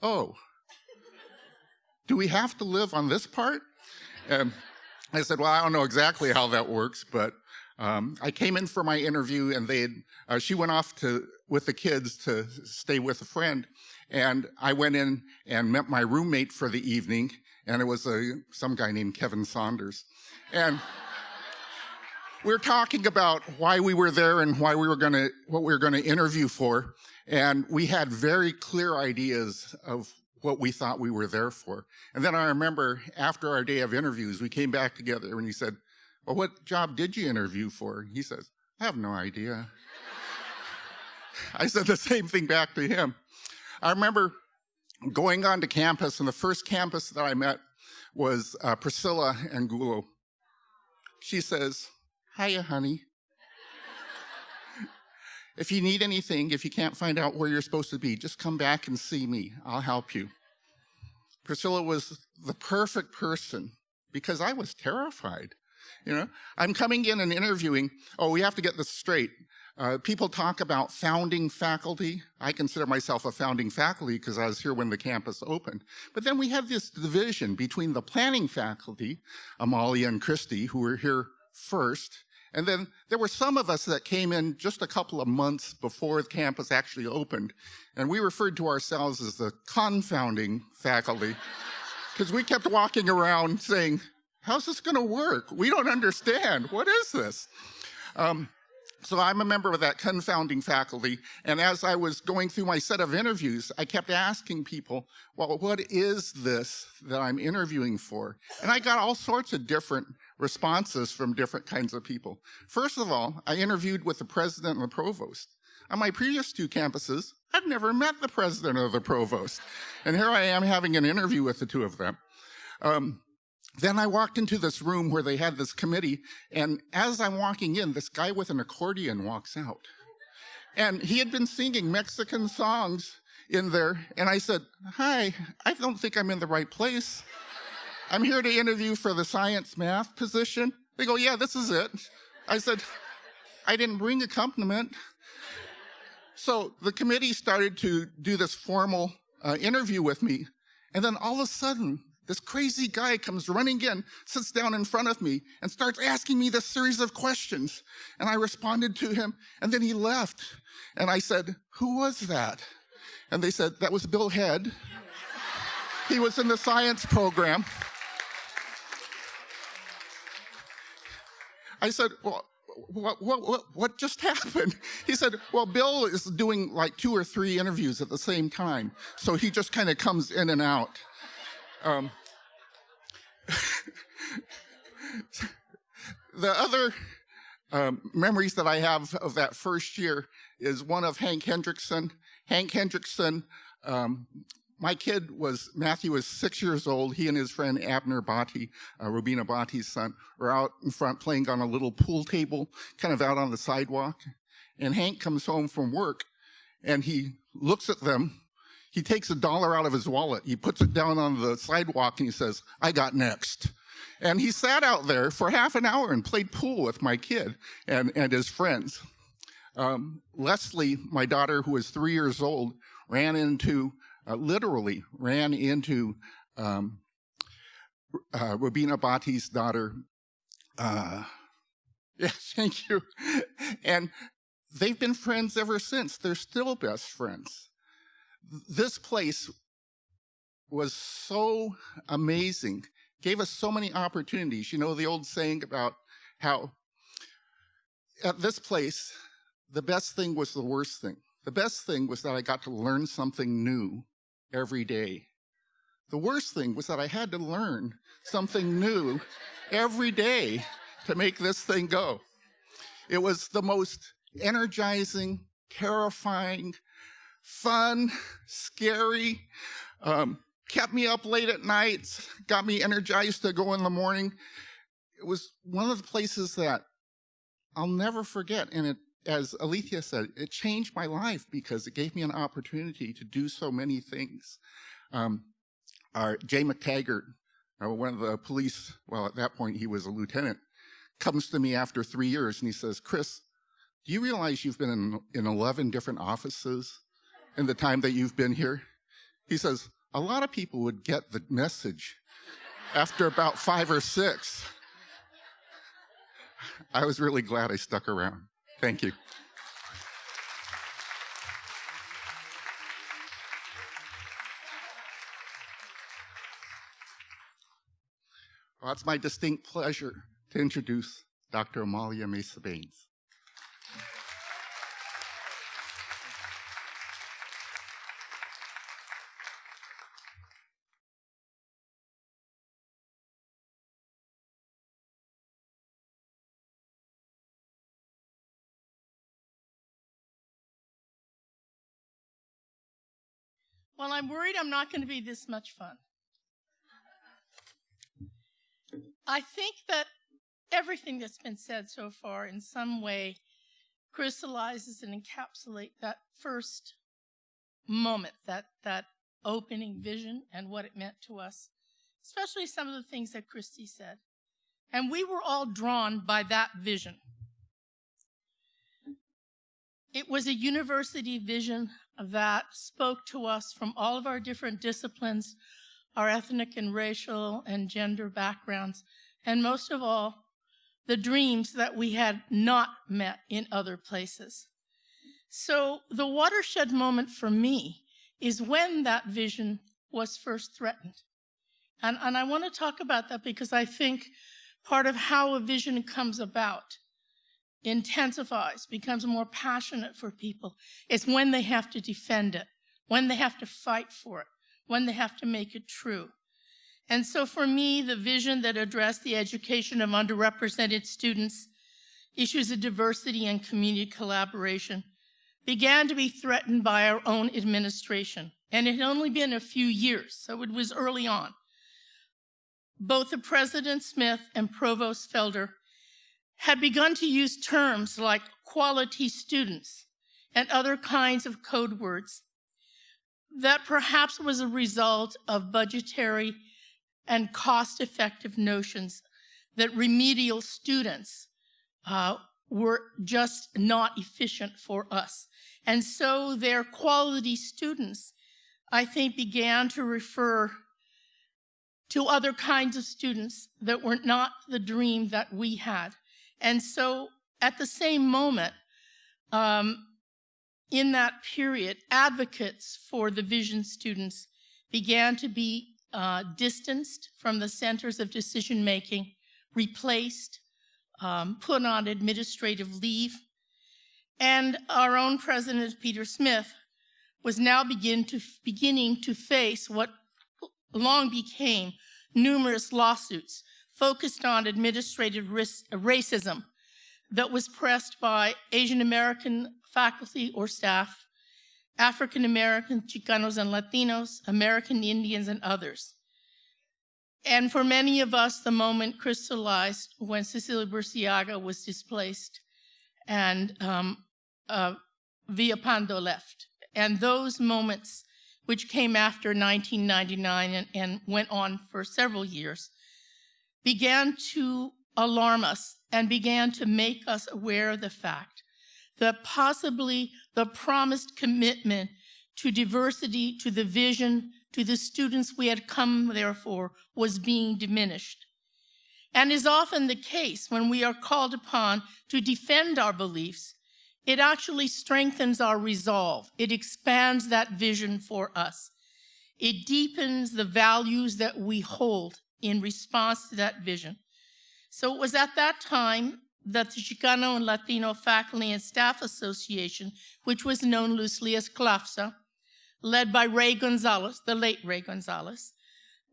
Oh, do we have to live on this part? And I said, Well, I don't know exactly how that works, but um, I came in for my interview and they uh, she went off to with the kids to stay with a friend. And I went in and met my roommate for the evening and it was a, some guy named Kevin Saunders. And we are talking about why we were there and why we were going to, what we were going to interview for. And we had very clear ideas of what we thought we were there for. And then I remember after our day of interviews, we came back together and he said, well, what job did you interview for? He says, I have no idea. I said the same thing back to him. I remember going onto campus, and the first campus that I met was uh, Priscilla Angulo. She says, Hiya, honey. If you need anything, if you can't find out where you're supposed to be, just come back and see me. I'll help you. Priscilla was the perfect person because I was terrified. You know, I'm coming in and interviewing. Oh, we have to get this straight. Uh, people talk about founding faculty. I consider myself a founding faculty because I was here when the campus opened. But then we had this division between the planning faculty, Amalia and Christy, who were here first, and then there were some of us that came in just a couple of months before the campus actually opened, and we referred to ourselves as the confounding faculty because we kept walking around saying, how's this going to work? We don't understand. What is this? Um, so I'm a member of that confounding faculty. And as I was going through my set of interviews, I kept asking people, well, what is this that I'm interviewing for? And I got all sorts of different responses from different kinds of people. First of all, I interviewed with the president and the provost. On my previous two campuses, I'd never met the president or the provost. And here I am having an interview with the two of them. Um, then I walked into this room where they had this committee, and as I'm walking in, this guy with an accordion walks out. And he had been singing Mexican songs in there, and I said, Hi, I don't think I'm in the right place. I'm here to interview for the science math position. They go, Yeah, this is it. I said, I didn't bring accompaniment. So the committee started to do this formal uh, interview with me, and then all of a sudden, this crazy guy comes running in, sits down in front of me, and starts asking me this series of questions. And I responded to him, and then he left. And I said, Who was that? And they said, That was Bill Head. he was in the science program. I said, Well, what, what, what, what just happened? He said, well, Bill is doing like two or three interviews at the same time. So he just kind of comes in and out. Um, the other um, memories that I have of that first year is one of Hank Hendrickson. Hank Hendrickson, um, my kid was, Matthew was six years old. He and his friend Abner Botti, uh, Rubina Botti's son, were out in front playing on a little pool table, kind of out on the sidewalk. And Hank comes home from work and he looks at them he takes a dollar out of his wallet, he puts it down on the sidewalk, and he says, I got next. And he sat out there for half an hour and played pool with my kid and, and his friends. Um, Leslie, my daughter, who was three years old, ran into, uh, literally ran into um, uh, Rubina Botti's daughter. Uh, yes, thank you. And they've been friends ever since. They're still best friends this place was so amazing, gave us so many opportunities. You know, the old saying about how at this place, the best thing was the worst thing. The best thing was that I got to learn something new every day. The worst thing was that I had to learn something new every day to make this thing go. It was the most energizing, terrifying, fun, scary, um, kept me up late at nights, got me energized to go in the morning. It was one of the places that I'll never forget. And it, as Alethea said, it changed my life because it gave me an opportunity to do so many things. Um, our Jay McTaggart, uh, one of the police, well, at that point he was a lieutenant, comes to me after three years and he says, Chris, do you realize you've been in, in 11 different offices in the time that you've been here? He says, a lot of people would get the message after about five or six. I was really glad I stuck around. Thank you. Well, it's my distinct pleasure to introduce Dr. Amalia Mesa Baines. I'm worried I'm not going to be this much fun. I think that everything that's been said so far in some way crystallizes and encapsulate that first moment, that, that opening vision and what it meant to us, especially some of the things that Christy said. And we were all drawn by that vision. It was a university vision that spoke to us from all of our different disciplines, our ethnic and racial and gender backgrounds, and most of all, the dreams that we had not met in other places. So the watershed moment for me is when that vision was first threatened. And, and I want to talk about that because I think part of how a vision comes about intensifies, becomes more passionate for people, is when they have to defend it, when they have to fight for it, when they have to make it true. And so for me, the vision that addressed the education of underrepresented students, issues of diversity and community collaboration, began to be threatened by our own administration. And it had only been a few years, so it was early on. Both the President Smith and Provost Felder had begun to use terms like quality students and other kinds of code words that perhaps was a result of budgetary and cost-effective notions that remedial students uh, were just not efficient for us. And so their quality students, I think, began to refer to other kinds of students that were not the dream that we had. And so at the same moment, um, in that period, advocates for the vision students began to be uh, distanced from the centers of decision making, replaced, um, put on administrative leave. And our own president, Peter Smith, was now begin to, beginning to face what long became numerous lawsuits focused on administrative racism that was pressed by Asian American faculty or staff, African American, Chicanos and Latinos, American Indians, and others. And for many of us, the moment crystallized when Cecilia Burciaga was displaced and um, uh, Villalpando left. And those moments, which came after 1999 and, and went on for several years, began to alarm us and began to make us aware of the fact that possibly the promised commitment to diversity, to the vision, to the students we had come there for was being diminished. And is often the case when we are called upon to defend our beliefs, it actually strengthens our resolve. It expands that vision for us. It deepens the values that we hold in response to that vision. So it was at that time that the Chicano and Latino Faculty and Staff Association, which was known loosely as CLAFSA, led by Ray Gonzalez, the late Ray Gonzalez,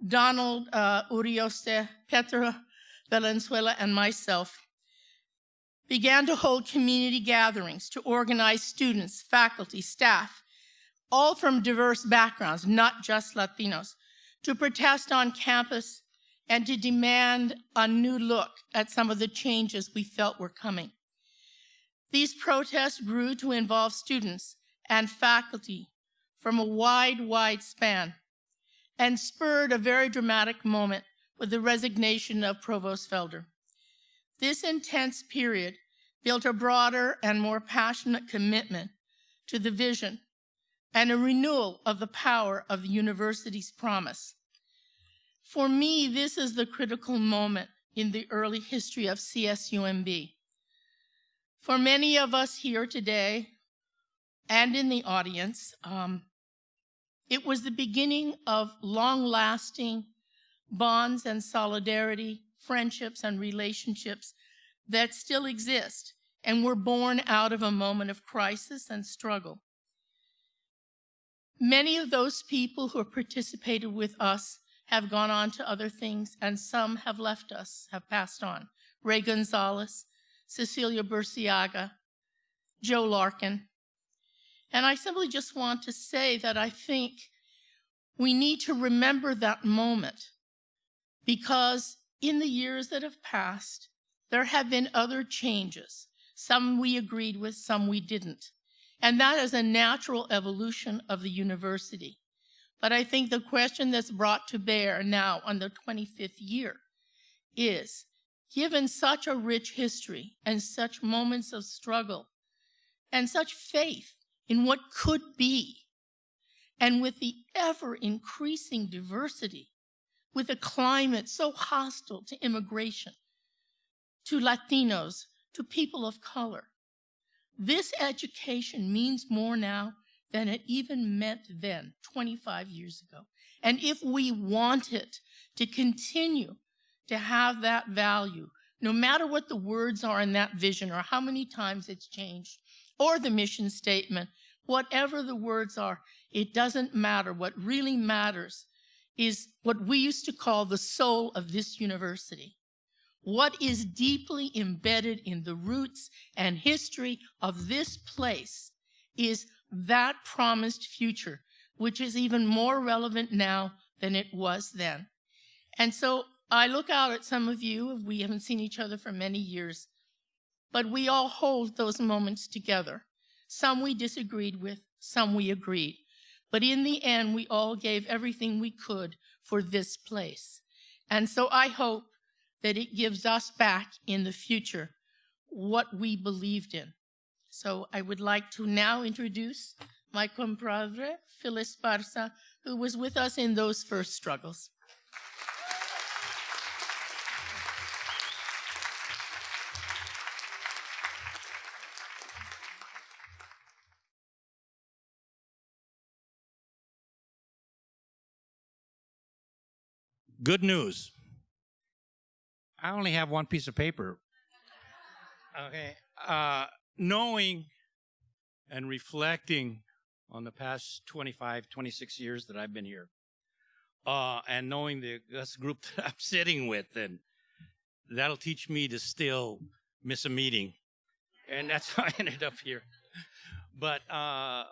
Donald uh, Urioste, Petra Valenzuela, and myself, began to hold community gatherings to organize students, faculty, staff, all from diverse backgrounds, not just Latinos, to protest on campus and to demand a new look at some of the changes we felt were coming. These protests grew to involve students and faculty from a wide, wide span and spurred a very dramatic moment with the resignation of Provost Felder. This intense period built a broader and more passionate commitment to the vision and a renewal of the power of the university's promise. For me, this is the critical moment in the early history of CSUMB. For many of us here today and in the audience, um, it was the beginning of long-lasting bonds and solidarity, friendships and relationships that still exist and were born out of a moment of crisis and struggle. Many of those people who participated with us have gone on to other things, and some have left us, have passed on. Ray Gonzalez, Cecilia Burciaga, Joe Larkin. And I simply just want to say that I think we need to remember that moment because in the years that have passed, there have been other changes. Some we agreed with, some we didn't. And that is a natural evolution of the university. But I think the question that's brought to bear now on the 25th year is, given such a rich history and such moments of struggle and such faith in what could be, and with the ever increasing diversity, with a climate so hostile to immigration, to Latinos, to people of color, this education means more now than it even meant then, 25 years ago. And if we want it to continue to have that value, no matter what the words are in that vision or how many times it's changed, or the mission statement, whatever the words are, it doesn't matter. What really matters is what we used to call the soul of this university. What is deeply embedded in the roots and history of this place is that promised future, which is even more relevant now than it was then. And so I look out at some of you, we haven't seen each other for many years, but we all hold those moments together. Some we disagreed with, some we agreed. But in the end, we all gave everything we could for this place. And so I hope that it gives us back in the future what we believed in. So I would like to now introduce my compadre, Phyllis Barza, who was with us in those first struggles. Good news. I only have one piece of paper. Okay. Uh, knowing and reflecting on the past 25, 26 years that I've been here, uh, and knowing the this group that I'm sitting with, and that'll teach me to still miss a meeting. And that's how I ended up here. But uh,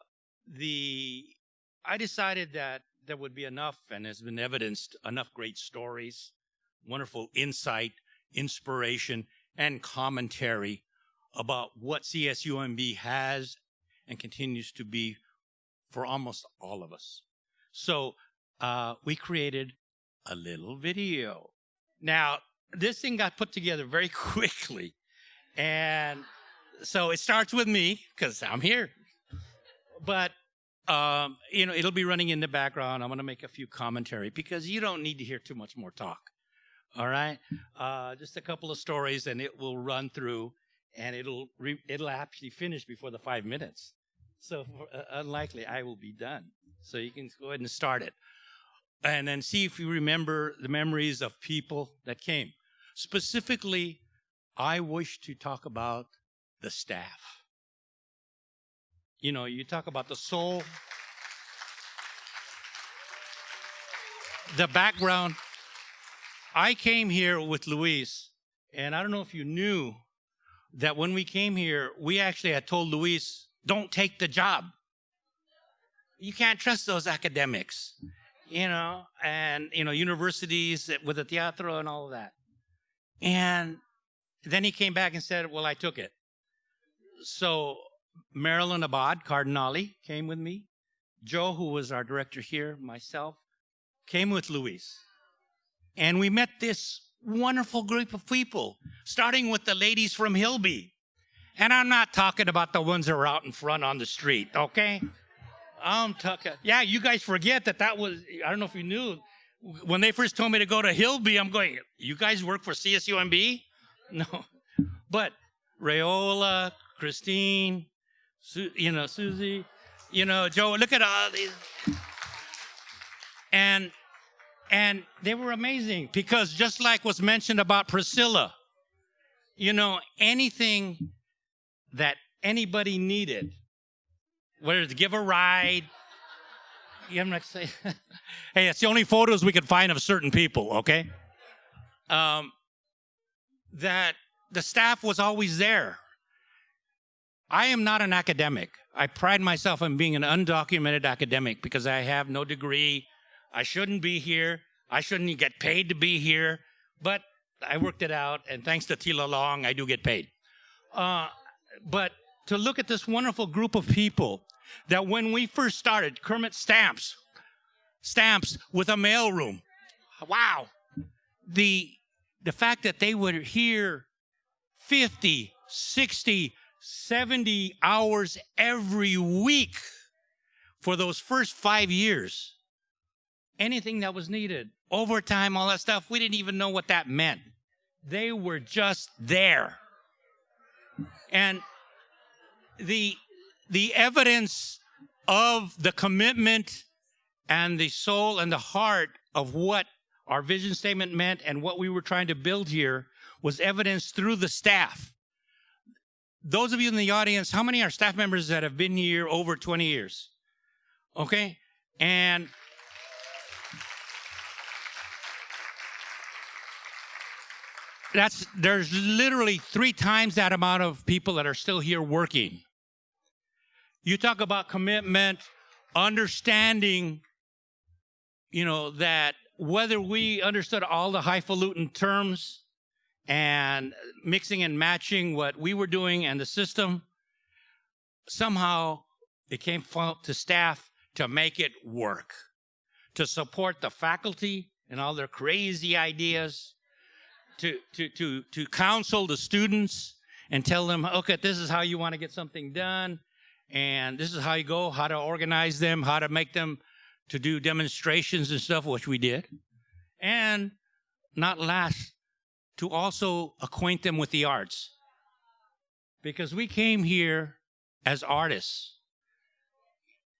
the I decided that there would be enough, and has been evidenced, enough great stories, wonderful insight, inspiration, and commentary about what CSUMB has and continues to be for almost all of us. So uh, we created a little video. Now, this thing got put together very quickly. And so it starts with me because I'm here. But um, you know, it'll be running in the background. I'm going to make a few commentary because you don't need to hear too much more talk. All right, uh, just a couple of stories, and it will run through, and it'll re- it'll actually finish before the five minutes. So uh, unlikely I will be done. So you can go ahead and start it, and then see if you remember the memories of people that came. Specifically, I wish to talk about the staff you know, you talk about the soul, the background. I came here with Luis, and I don't know if you knew that when we came here, we actually had told Luis, don't take the job. You can't trust those academics, you know, and, you know, universities with the teatro and all of that. And then he came back and said, well, I took it. So Marilyn Abad Cardinali came with me. Joe, who was our director here, myself, came with Luis. And we met this wonderful group of people, starting with the ladies from Hillby. And I'm not talking about the ones that are out in front on the street, okay? I'm talking, yeah, you guys forget that that was, I don't know if you knew, when they first told me to go to Hillby, I'm going, you guys work for CSUMB? No. But Rayola, Christine, Su- you know, Susie, you know, Joe, look at all these. And and they were amazing because just like was mentioned about Priscilla, you know, anything that anybody needed, whether to give a ride, I'm not saying, hey, it's the only photos we could find of certain people, okay? Um, that the staff was always there. I am not an academic. I pride myself on being an undocumented academic because I have no degree. I shouldn't be here. I shouldn't get paid to be here. But I worked it out, and thanks to Tila Long, I do get paid. Uh, but to look at this wonderful group of people that when we first started, Kermit Stamps, Stamps with a mailroom. Wow. The, the fact that they were here 50, 60, 70 hours every week for those first five years. Anything that was needed, overtime, all that stuff, we didn't even know what that meant. They were just there. And the, the evidence of the commitment and the soul and the heart of what our vision statement meant and what we were trying to build here was evidenced through the staff. Those of you in the audience, how many are staff members that have been here over 20 years? Okay? And that's there's literally three times that amount of people that are still here working. You talk about commitment, understanding, you know, that whether we understood all the highfalutin terms and mixing and matching what we were doing and the system, somehow it came to staff to make it work, to support the faculty and all their crazy ideas, to, to, to, to counsel the students and tell them, okay, this is how you want to get something done, and this is how you go, how to organize them, how to make them to do demonstrations and stuff, which we did. And not last, to also acquaint them with the arts. Because we came here as artists,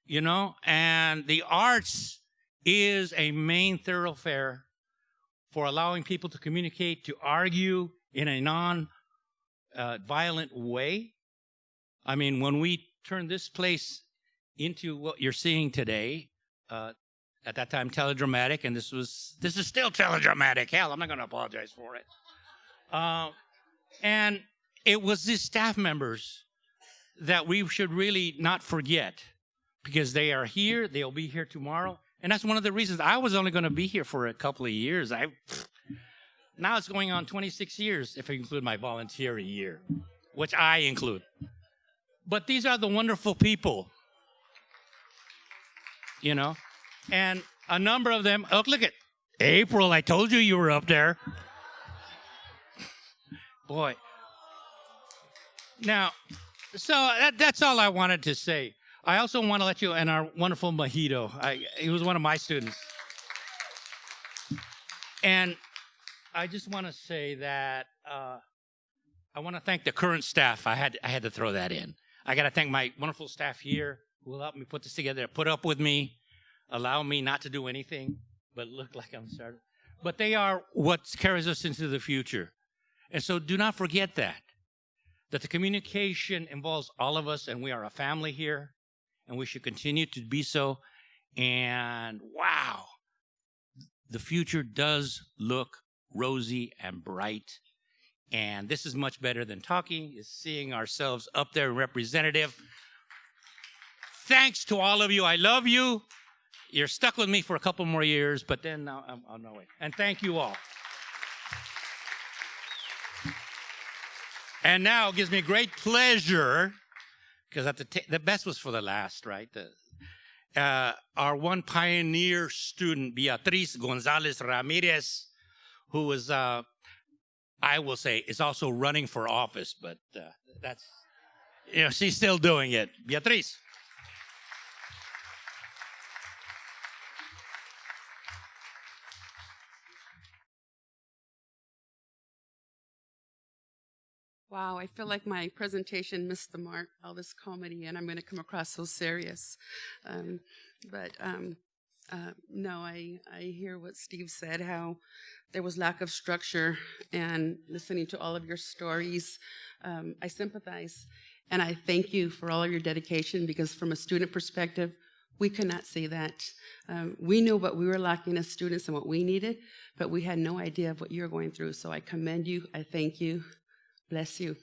you know, and the arts is a main thoroughfare for allowing people to communicate, to argue in a non uh, violent way. I mean, when we turn this place into what you're seeing today, uh, at that time teledramatic, and this was this is still teledramatic. Hell, I'm not going to apologize for it. Uh, and it was these staff members that we should really not forget because they are here. They'll be here tomorrow, and that's one of the reasons I was only going to be here for a couple of years. I now it's going on 26 years if I include my volunteering year, which I include. But these are the wonderful people, you know, and a number of them. Oh, look at April. I told you you were up there. Boy. Now, so that, that's all I wanted to say. I also want to let you, and our wonderful Mojito, I, he was one of my students. And I just want to say that uh, I want to thank the current staff. I had I had to throw that in. I got to thank my wonderful staff here who helped me put this together, put up with me, allow me not to do anything but look like I'm starting. But they are what carries us into the future. And so do not forget that, that the communication involves all of us and we are a family here and we should continue to be so. And wow, the future does look rosy and bright. And this is much better than talking, is seeing ourselves up there representative. Thanks to all of you. I love you. You're stuck with me for a couple more years, but then I'm on my way. And thank you all. And now it gives me great pleasure, because at the, the best was for the last, right? The, uh, our one pioneer student, Beatriz Gonzalez Ramirez, who was, uh, I will say, is also running for office, but uh, that's, you know, she's still doing it. Beatriz. Wow, I feel like my presentation missed the mark, all this comedy, and I'm going to come across so serious. Um, but um, uh, no, I, I hear what Steve said, how there was lack of structure, and listening to all of your stories, um, I sympathize. And I thank you for all of your dedication because, from a student perspective, we could not see that. Um, we knew what we were lacking as students and what we needed, but we had no idea of what you're going through. So I commend you. I thank you. Bless you.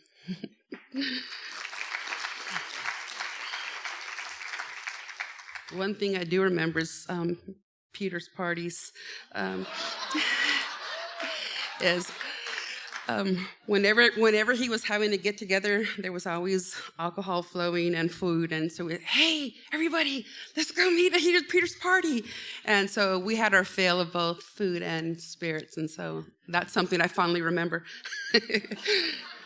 One thing I do remember is um, Peter's parties. Um, is um, whenever whenever he was having a get together, there was always alcohol flowing and food, and so we, hey everybody, let's go meet at Peter's, party, and so we had our fill of both food and spirits, and so that's something I fondly remember.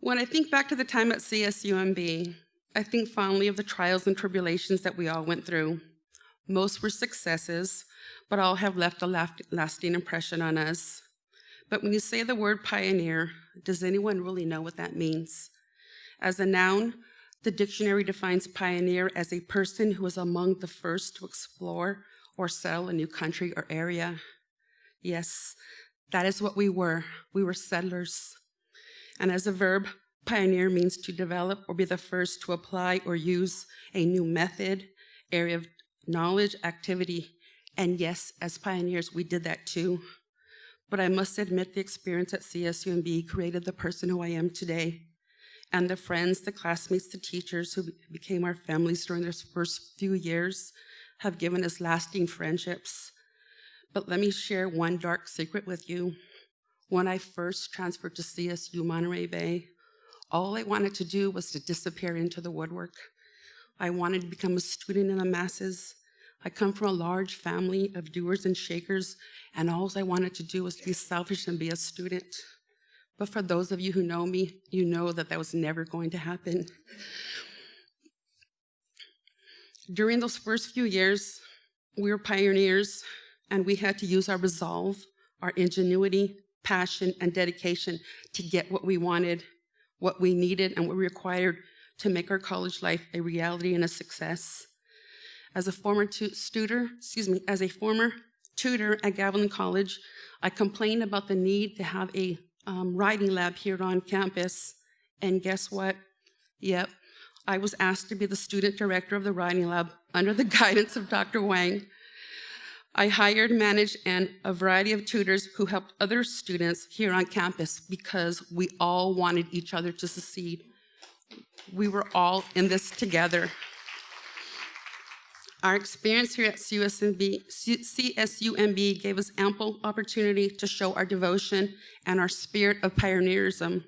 when I think back to the time at CSUMB, I think fondly of the trials and tribulations that we all went through. Most were successes, but all have left a lasting impression on us. But when you say the word pioneer, does anyone really know what that means? As a noun, the dictionary defines pioneer as a person who is among the first to explore or settle a new country or area. Yes, that is what we were. We were settlers. And as a verb, pioneer means to develop or be the first to apply or use a new method, area of knowledge, activity, and yes, as pioneers, we did that too. But I must admit the experience at CSUMB created the person who I am today. And the friends, the classmates, the teachers who became our families during those first few years have given us lasting friendships. But let me share one dark secret with you. When I first transferred to CSU Monterey Bay, all I wanted to do was to disappear into the woodwork. I wanted to become a student in the masses, I come from a large family of doers and shakers, and all I wanted to do was to be selfish and be a student. But for those of you who know me, you know that that was never going to happen. During those first few years, we were pioneers, and we had to use our resolve, our ingenuity, passion, and dedication to get what we wanted, what we needed, and what we required to make our college life a reality and a success. As a former tutor, excuse me, as a former tutor at Gavilan College, I complained about the need to have a um, writing lab here on campus. And guess what? Yep, I was asked to be the student director of the writing lab under the guidance of Dr. Wang. I hired, managed, and a variety of tutors who helped other students here on campus because we all wanted each other to succeed. We were all in this together. Our experience here at CUSMB, CSUMB gave us ample opportunity to show our devotion and our spirit of pioneerism.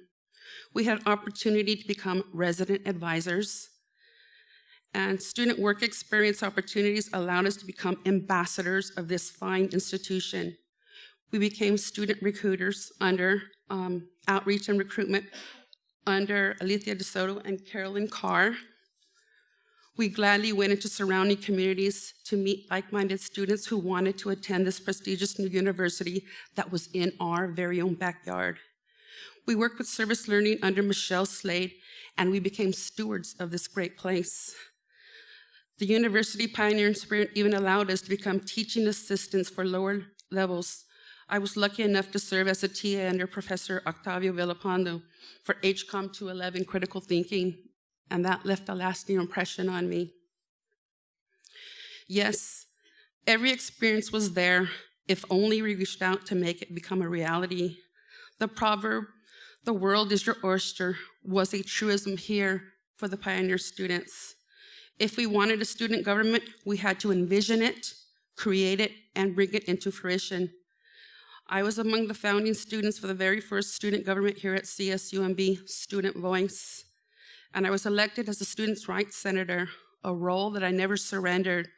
We had opportunity to become resident advisors, and student work experience opportunities allowed us to become ambassadors of this fine institution. We became student recruiters under um, outreach and recruitment under Alethea DeSoto and Carolyn Carr. We gladly went into surrounding communities to meet like-minded students who wanted to attend this prestigious new university that was in our very own backyard. We worked with service learning under Michelle Slade, and we became stewards of this great place. The university pioneering spirit even allowed us to become teaching assistants for lower levels. I was lucky enough to serve as a TA under Professor Octavio Villalpando for HCOM 211 critical thinking and that left a lasting impression on me. Yes, every experience was there if only we reached out to make it become a reality. The proverb, the world is your oyster, was a truism here for the pioneer students. If we wanted a student government, we had to envision it, create it, and bring it into fruition. I was among the founding students for the very first student government here at CSUMB, Student Voice and I was elected as a students' rights senator, a role that I never surrendered.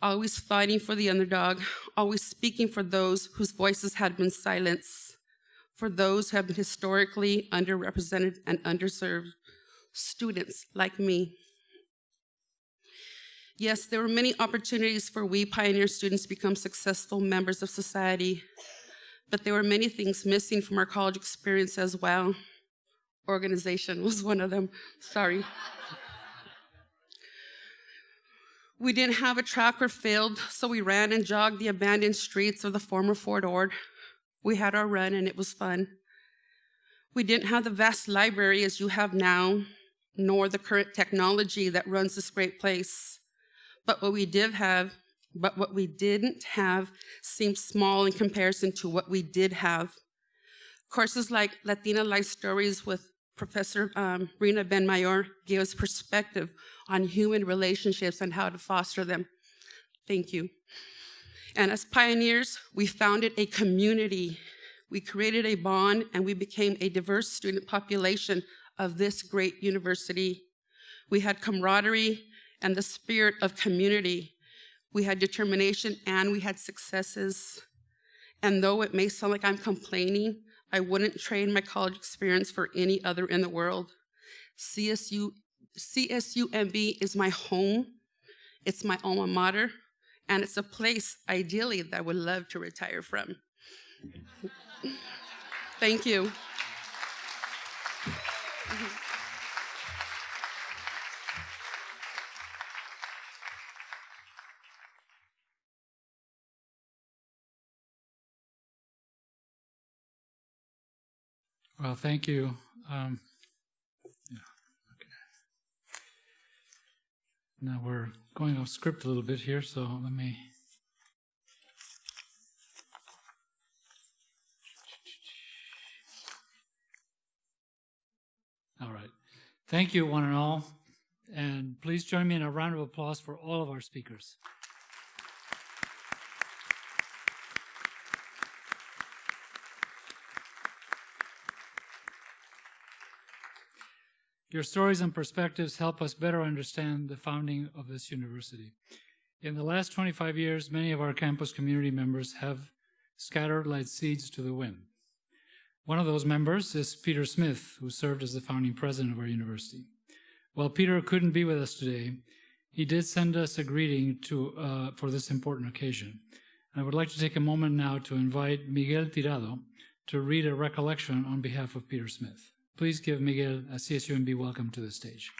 Always fighting for the underdog, always speaking for those whose voices had been silenced, for those who have been historically underrepresented and underserved, students like me. Yes, there were many opportunities for we pioneer students to become successful members of society, but there were many things missing from our college experience as well organization was one of them. Sorry. We didn't have a track or field, so we ran and jogged the abandoned streets of the former Fort Ord. We had our run and it was fun. We didn't have the vast library as you have now, nor the current technology that runs this great place. But what we did have, but what we didn't have seemed small in comparison to what we did have. Courses like Latina Life Stories with Professor um, Rina Benmayor gave us perspective on human relationships and how to foster them. Thank you. And as pioneers, we founded a community. We created a bond and we became a diverse student population of this great university. We had camaraderie and the spirit of community. We had determination and we had successes. And though it may sound like I'm complaining, I wouldn't trade my college experience for any other in the world. CSU, CSUMB is my home. It's my alma mater, and it's a place, ideally, that I would love to retire from. Thank you. Well, thank you. Um, yeah, okay. Now we're going off script a little bit here, so let me. All right. Thank you, one and all. And please join me in a round of applause for all of our speakers. Your stories and perspectives help us better understand the founding of this university. In the last 25 years, many of our campus community members have scattered like seeds to the wind. One of those members is Peter Smith, who served as the founding president of our university. While Peter couldn't be with us today, he did send us a greeting to, uh, for this important occasion. And I would like to take a moment now to invite Miguel Tirado to read a recollection on behalf of Peter Smith. Please give Miguel a CSUMB welcome to the stage.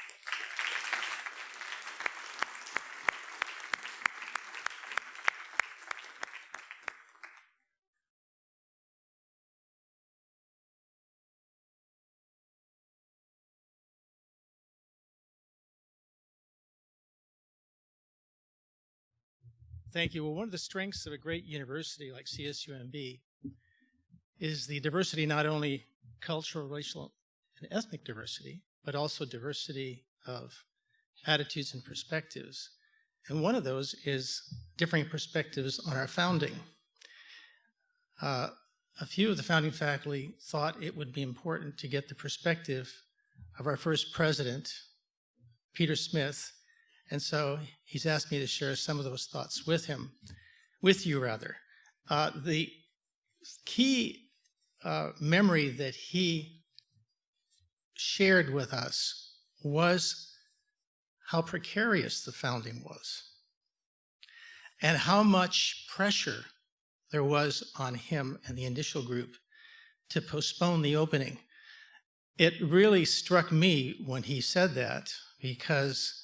Thank you. Well, one of the strengths of a great university like CSUMB is the diversity not only cultural, racial, and ethnic diversity, but also diversity of attitudes and perspectives. And one of those is differing perspectives on our founding. Uh, a few of the founding faculty thought it would be important to get the perspective of our first president, Peter Smith, and so he's asked me to share some of those thoughts with him, with you rather. Uh, the key uh, memory that he shared with us was how precarious the founding was and how much pressure there was on him and the initial group to postpone the opening. It really struck me when he said that because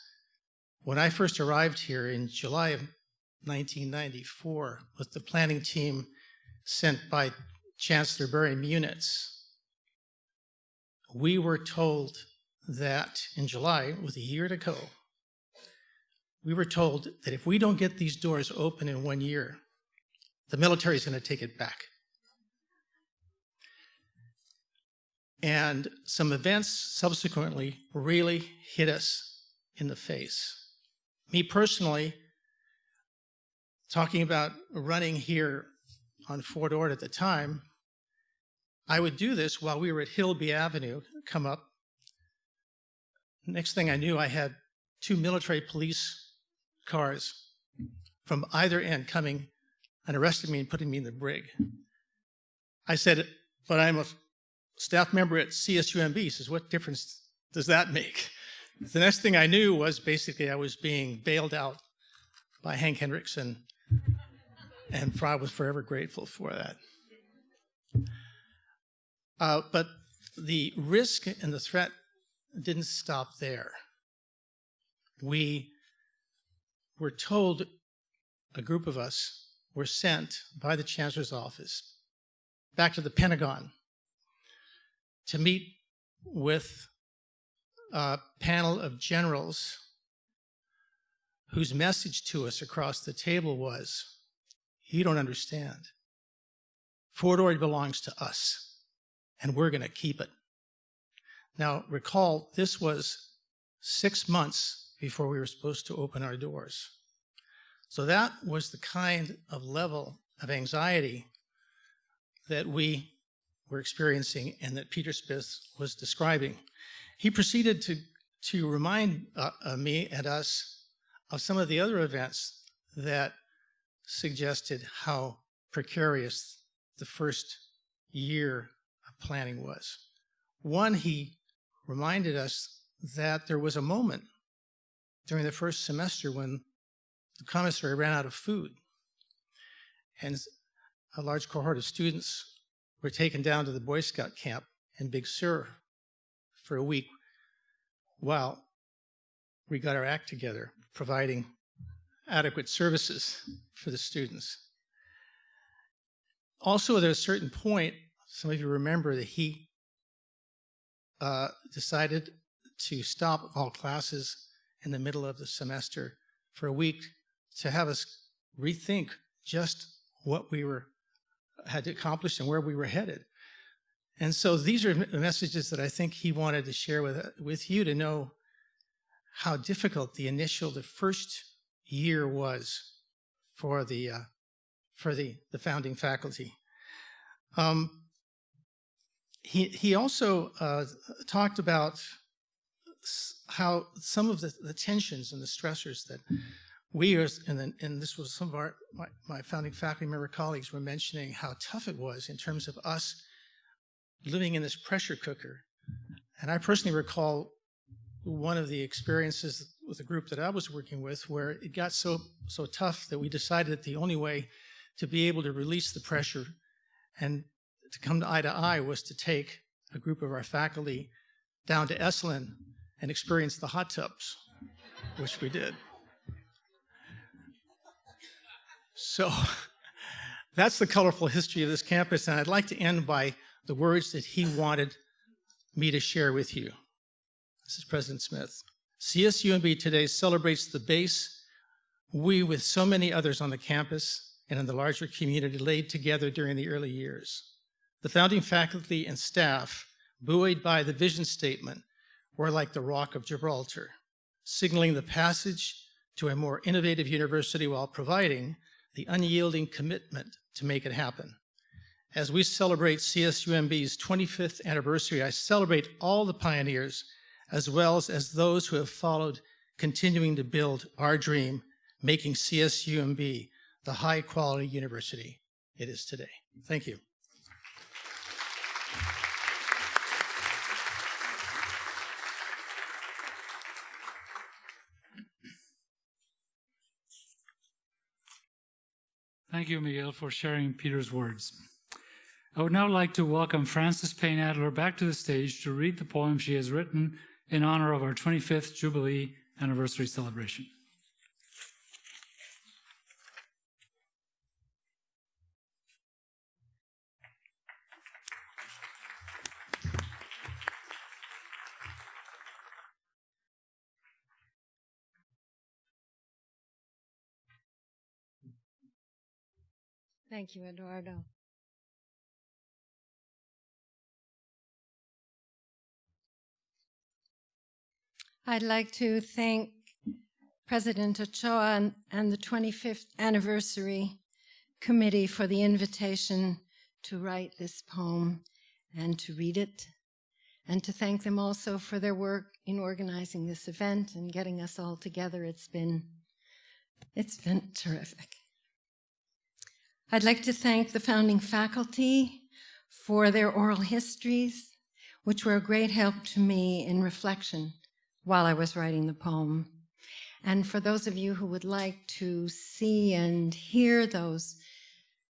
when I first arrived here in July of 1994 with the planning team sent by Chancellor Barry Munitz, we were told that in July, with a year to go, we were told that if we don't get these doors open in one year, the military is going to take it back. And some events subsequently really hit us in the face. Me personally, talking about running here on Fort Ord at the time, I would do this while we were at Hilby Avenue, come up. Next thing I knew, I had two military police cars from either end coming and arresting me and putting me in the brig. I said, but I'm a staff member at CSUMB. He says, what difference does that make? The next thing I knew was basically I was being bailed out by Hank Hendrickson, and Fry was forever grateful for that. Uh, but the risk and the threat didn't stop there. We were told, a group of us were sent by the Chancellor's office back to the Pentagon to meet with a panel of generals whose message to us across the table was, you don't understand. Fort Ord belongs to us and we're going to keep it. Now, recall, this was six months before we were supposed to open our doors. So that was the kind of level of anxiety that we were experiencing and that Peter Smith was describing. He proceeded to, to remind uh, me and us of some of the other events that suggested how precarious the first year planning was. One, he reminded us that there was a moment during the first semester when the commissary ran out of food. And a large cohort of students were taken down to the Boy Scout camp in Big Sur for a week while we got our act together, providing adequate services for the students. Also, at a certain point, some of you remember that he uh, decided to stop all classes in the middle of the semester for a week to have us rethink just what we were had accomplished and where we were headed. And so these are the messages that I think he wanted to share with, with you to know how difficult the initial, the first year was for the, uh, for the, the founding faculty. Um, he, he also uh, talked about how some of the, the tensions and the stressors that we as, and, then, and this was some of our, my, my founding faculty member colleagues were mentioning how tough it was in terms of us living in this pressure cooker. And I personally recall one of the experiences with a group that I was working with where it got so, so tough that we decided that the only way to be able to release the pressure and to come to eye to eye was to take a group of our faculty down to Esalen and experience the hot tubs, which we did. So that's the colorful history of this campus, and I'd like to end by the words that he wanted me to share with you. This is President Smith. CSUMB today celebrates the base we, with so many others on the campus and in the larger community, laid together during the early years. The founding faculty and staff, buoyed by the vision statement, were like the Rock of Gibraltar, signaling the passage to a more innovative university while providing the unyielding commitment to make it happen. As we celebrate CSUMB's 25th anniversary, I celebrate all the pioneers as well as those who have followed, continuing to build our dream, making CSUMB the high quality university it is today. Thank you. Thank you, Miguel, for sharing Peter's words. I would now like to welcome Frances Payne Adler back to the stage to read the poem she has written in honor of our 25th Jubilee anniversary celebration. Thank you, Eduardo. I'd like to thank President Ochoa and, the 25th anniversary committee for the invitation to write this poem and to read it, and to thank them also for their work in organizing this event and getting us all together. It's been, it's been terrific. I'd like to thank the founding faculty for their oral histories, which were a great help to me in reflection while I was writing the poem. And for those of you who would like to see and hear those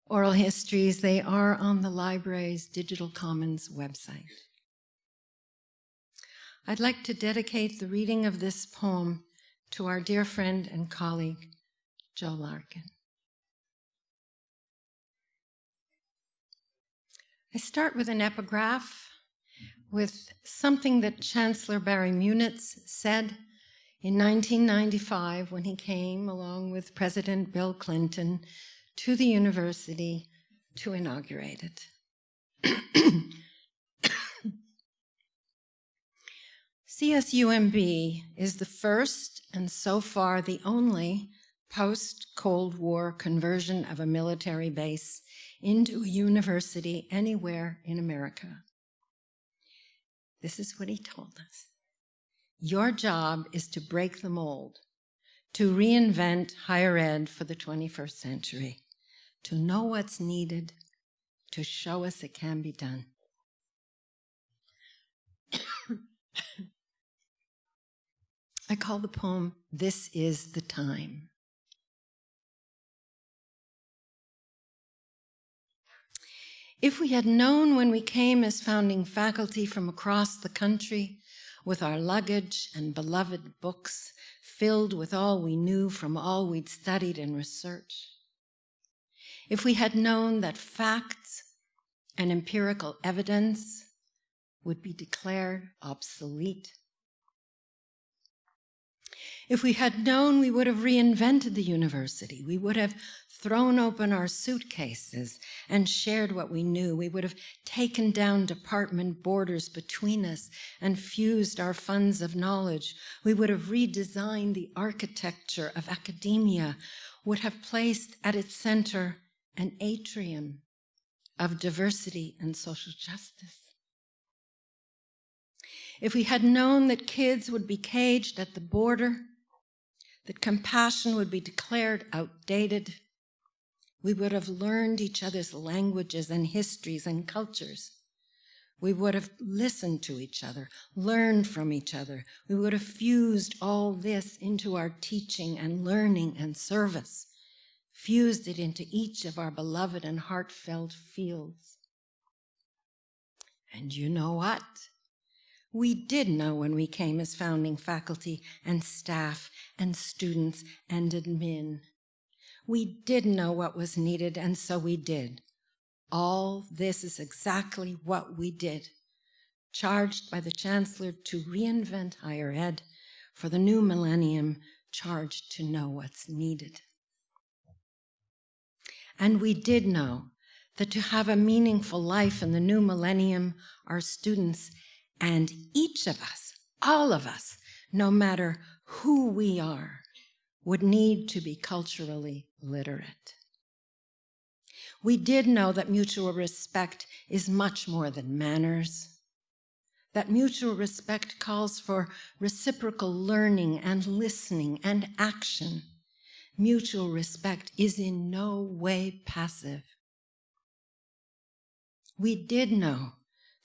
oral histories, they are on the library's Digital Commons website. I'd like to dedicate the reading of this poem to our dear friend and colleague, Joe Larkin. I start with an epigraph with something that Chancellor Barry Munitz said in 1995 when he came along with President Bill Clinton to the university to inaugurate it. CSUMB is the first and so far the only post Cold War conversion of a military base into a university anywhere in America. This is what he told us. Your job is to break the mold, to reinvent higher ed for the 21st century, to know what's needed, to show us it can be done. I call the poem This is the Time. If we had known when we came as founding faculty from across the country with our luggage and beloved books filled with all we knew from all we'd studied and researched, if we had known that facts and empirical evidence would be declared obsolete, if we had known, we would have reinvented the university. We would have thrown open our suitcases and shared what we knew. We would have taken down department borders between us and fused our funds of knowledge. We would have redesigned the architecture of academia, would have placed at its center an atrium of diversity and social justice. If we had known that kids would be caged at the border, that compassion would be declared outdated, we would have learned each other's languages and histories and cultures. We would have listened to each other, learned from each other. We would have fused all this into our teaching and learning and service, fused it into each of our beloved and heartfelt fields. And you know what? We did know when we came as founding faculty and staff and students and admin. We did know what was needed, and so we did. All this is exactly what we did, charged by the Chancellor to reinvent higher ed for the new millennium, charged to know what's needed. And we did know that to have a meaningful life in the new millennium, our students and each of us, all of us, no matter who we are, would need to be culturally literate. We did know that mutual respect is much more than manners, that mutual respect calls for reciprocal learning and listening and action. Mutual respect is in no way passive. We did know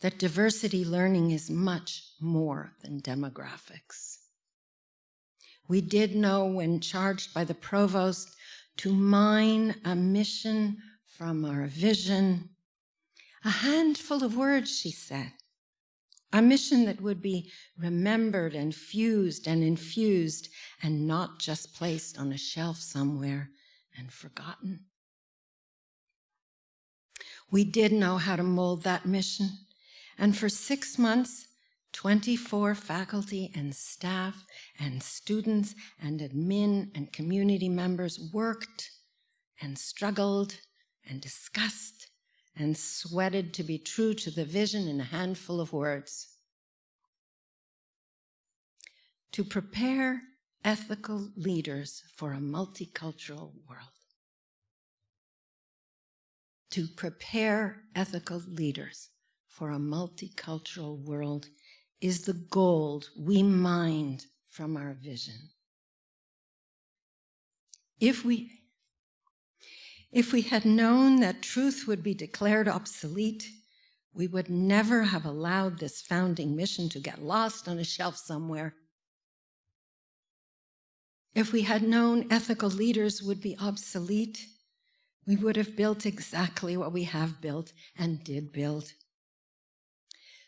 that diversity learning is much more than demographics. We did know when charged by the provost to mine a mission from our vision. A handful of words, she said. A mission that would be remembered and fused and infused and not just placed on a shelf somewhere and forgotten. We did know how to mold that mission. And for six months, 24 faculty and staff and students and admin and community members worked and struggled and discussed and sweated to be true to the vision in a handful of words. To prepare ethical leaders for a multicultural world. To prepare ethical leaders for a multicultural world is the gold we mined from our vision. If we, if we had known that truth would be declared obsolete, we would never have allowed this founding mission to get lost on a shelf somewhere. If we had known ethical leaders would be obsolete, we would have built exactly what we have built and did build.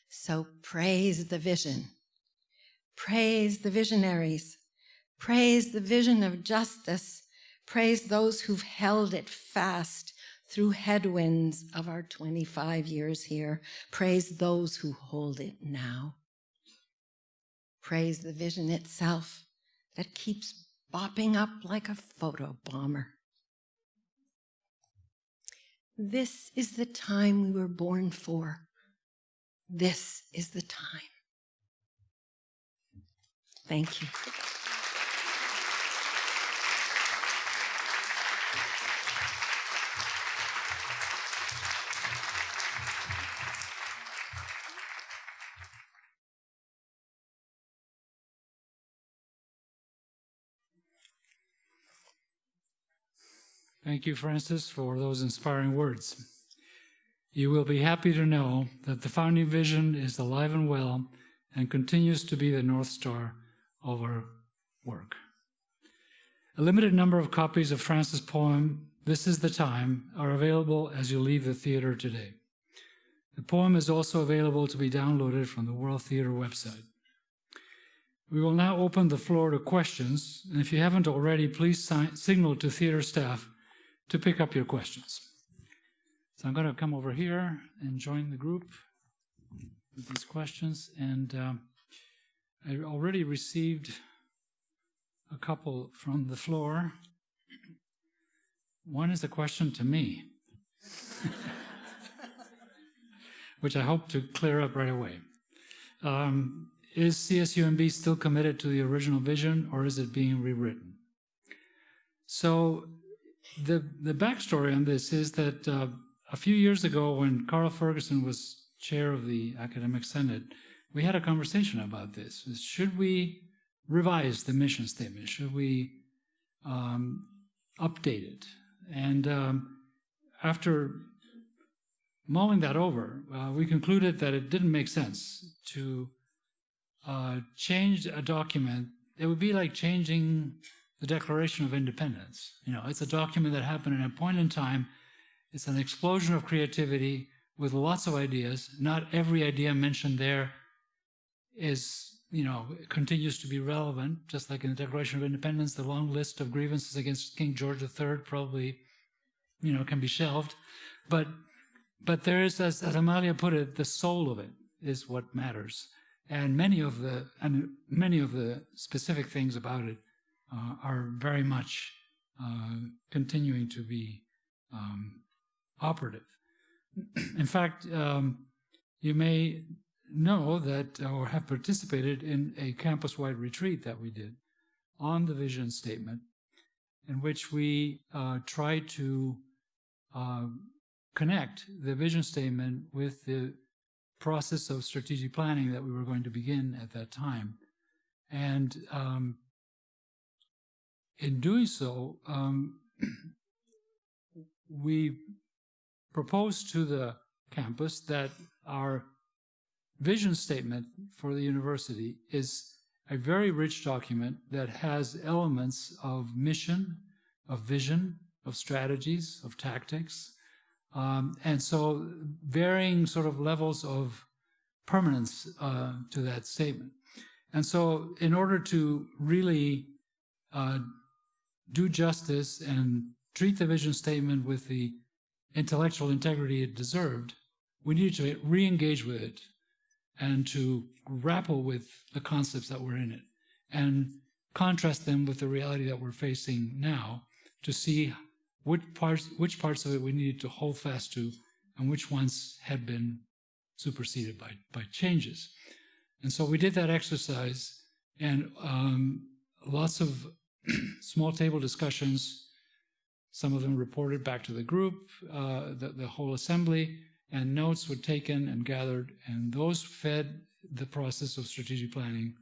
So praise the vision. Praise the visionaries. Praise the vision of justice. Praise those who've held it fast through headwinds of our 25 years here. Praise those who hold it now. Praise the vision itself that keeps bopping up like a photo bomber. This is the time we were born for. This is the time. Thank you. Thank you, Frances, for those inspiring words. You will be happy to know that the founding vision is alive and well and continues to be the North Star of our work. A limited number of copies of Frances' poem, This is the Time, are available as you leave the theater today. The poem is also available to be downloaded from the World Theater website. We will now open the floor to questions, and if you haven't already, please sign, signal to theater staff to pick up your questions. So I'm going to come over here and join the group with these questions, and um, I already received a couple from the floor. One is a question to me. which I hope to clear up right away. Um, is CSUMB still committed to the original vision or is it being rewritten? So the, the backstory on this is that uh, a few years ago when Carl Ferguson was chair of the Academic Senate, we had a conversation about this. Should we revise the mission statement? Should we um, update it? And um, after mulling that over, uh, we concluded that it didn't make sense to uh, change a document. It would be like changing the Declaration of Independence. You know, it's a document that happened at a point in time. It's an explosion of creativity with lots of ideas. Not every idea mentioned there is, you know, continues to be relevant. Just like in the Declaration of Independence, the long list of grievances against King George III probably, you know, can be shelved. But but there is, as, as Amalia put it, the soul of it is what matters. And many of the and many of the specific things about it uh, are very much uh, continuing to be um, operative. In fact, um, you may know that or have participated in a campus-wide retreat that we did on the vision statement, in which we uh, tried to uh, connect the vision statement with the process of strategic planning that we were going to begin at that time. And um, in doing so, um, we proposed to the campus that our vision statement for the university is a very rich document that has elements of mission, of vision, of strategies, of tactics, um, and so varying sort of levels of permanence uh, to that statement. And so in order to really uh, do justice and treat the vision statement with the intellectual integrity it deserved, we needed to re-engage with it and to grapple with the concepts that were in it and contrast them with the reality that we're facing now to see which parts, which parts of it we needed to hold fast to and which ones had been superseded by, by changes. And so we did that exercise and um, lots of small table discussions, some of them reported back to the group, uh, the, the whole assembly, and notes were taken and gathered, and those fed the process of strategic planning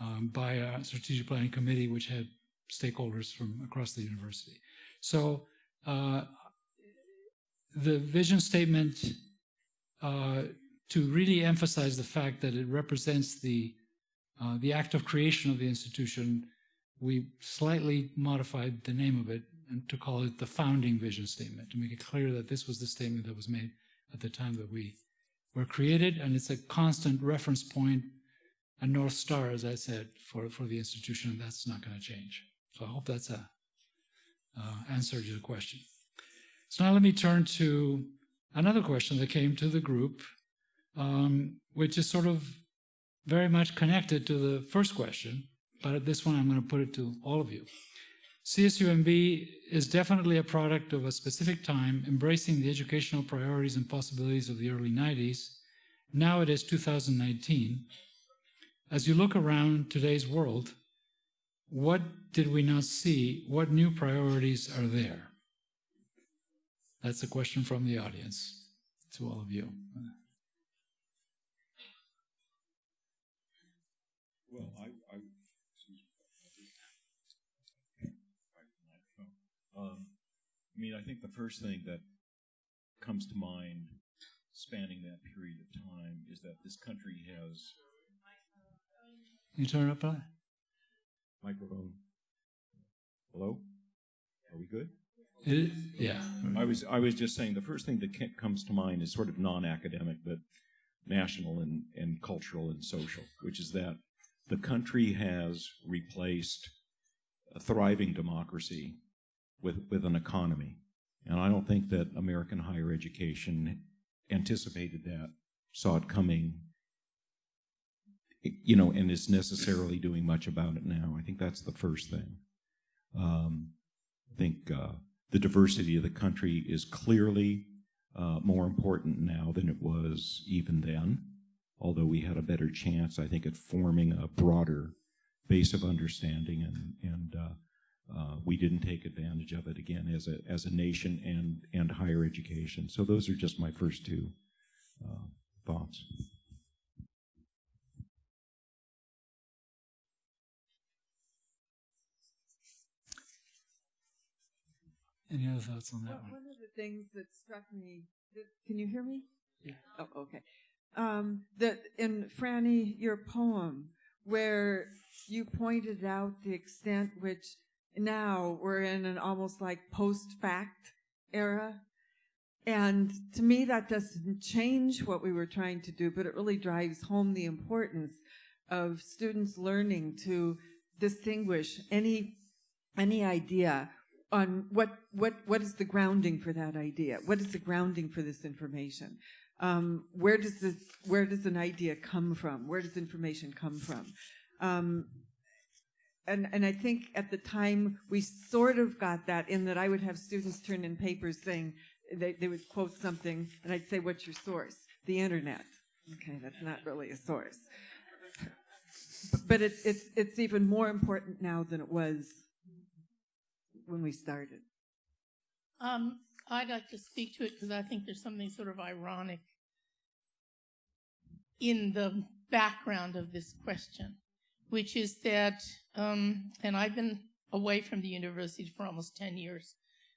um, by a strategic planning committee which had stakeholders from across the university. So uh, the vision statement uh, to really emphasize the fact that it represents the uh, the act of creation of the institution, we slightly modified the name of it and to call it the founding vision statement to make it clear that this was the statement that was made at the time that we were created, and it's a constant reference point, a north star, as I said, for for the institution, and that's not going to change. So I hope that's a uh, answer to the question. So now let me turn to another question that came to the group, um, which is sort of very much connected to the first question, but at this one I'm going to put it to all of you. CSUMB is definitely a product of a specific time, embracing the educational priorities and possibilities of the early 90s. Now it is 2019. As you look around today's world, what did we not see? What new priorities are there? That's a question from the audience to all of you. I mean, I think the first thing that comes to mind spanning that period of time is that this country has You turn it up on? microphone. Hello? Are we good? It, yeah. I was I was just saying the first thing that comes to mind is sort of non-academic, but national and, and cultural and social, which is that the country has replaced a thriving democracy with with an economy, and I don't think that American higher education anticipated that, saw it coming, you know, and is necessarily doing much about it now. I think that's the first thing. Um, I think uh, the diversity of the country is clearly uh, more important now than it was even then. Although we had a better chance, I think, at forming a broader base of understanding, and and uh, uh, we didn't take advantage of it again as a as a nation and and higher education. So those are just my first two uh, thoughts. Any other thoughts on that One one? one of the things that struck me, that, can you hear me? Yeah. Oh, okay. Um, that in Franny, your poem, where you pointed out the extent which now we're in an almost like post-fact era. And to me, that doesn't change what we were trying to do, but it really drives home the importance of students learning to distinguish any any idea on what what what is the grounding for that idea? What is the grounding for this information? Um, where does this where does an idea come from? Where does information come from? Um, and and I think at the time we sort of got that in that I would have students turn in papers saying they, they would quote something and I'd say, "What's your source?" The internet. Okay, that's not really a source. But it's it's it's even more important now than it was when we started. Um, I'd like to speak to it because I think there's something sort of ironic in the background of this question, which is that, um, and I've been away from the university for almost 10 years,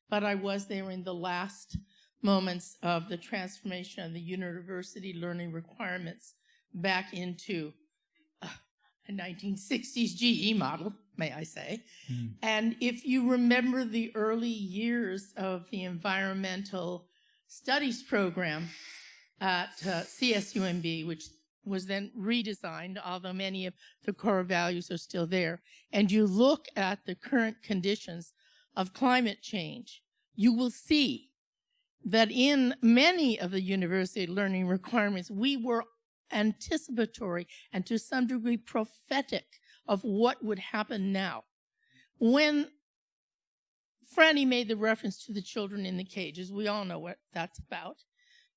but I was there in the last moments of the transformation of the university learning requirements back into uh, a 1960s GE model, may I say. Hmm. And if you remember the early years of the environmental studies program at uh, CSUMB, which was then redesigned, although many of the core values are still there, and you look at the current conditions of climate change, you will see that in many of the university learning requirements, we were anticipatory and to some degree prophetic of what would happen now. When Franny made the reference to the children in the cages, we all know what that's about.